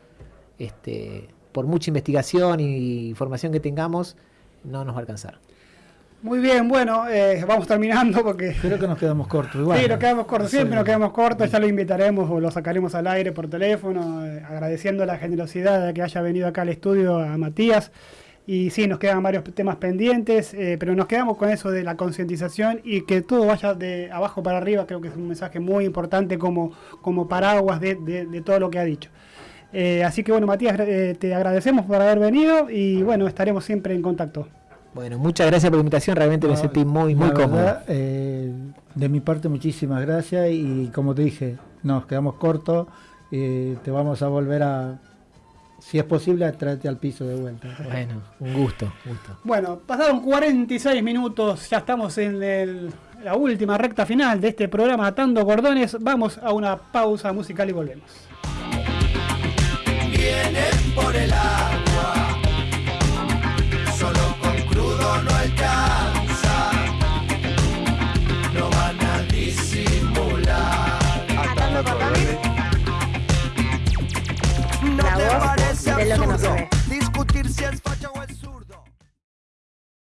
este, por mucha investigación y información que tengamos, no nos va a alcanzar. Muy bien, bueno, eh, vamos terminando porque Creo que nos quedamos cortos. Igual. Sí, nos quedamos cortos, siempre nos quedamos cortos, ya lo invitaremos o lo sacaremos al aire por teléfono, eh, agradeciendo la generosidad de que haya venido acá al estudio a Matías. Y sí, nos quedan varios temas pendientes, eh, pero nos quedamos con eso de la concientización y que todo vaya de abajo para arriba, creo que es un mensaje muy importante como, como paraguas de, de- de todo lo que ha dicho. Eh, así que bueno, Matías, eh, te agradecemos por haber venido y bueno, estaremos siempre en contacto. Bueno, muchas gracias por la invitación, realmente me No, sentí muy, muy cómodo. verdad, eh, de mi parte, muchísimas gracias y como te dije, nos quedamos cortos. eh, te vamos a volver a, si es posible, tráete al piso de vuelta. Bueno, un gusto, gusto. Bueno, pasaron 46 minutos, ya estamos en el- la última recta final de este programa Atando Cordones. Vamos a una pausa musical y volvemos. Viene por el de lo que no se ve. Discutir si facha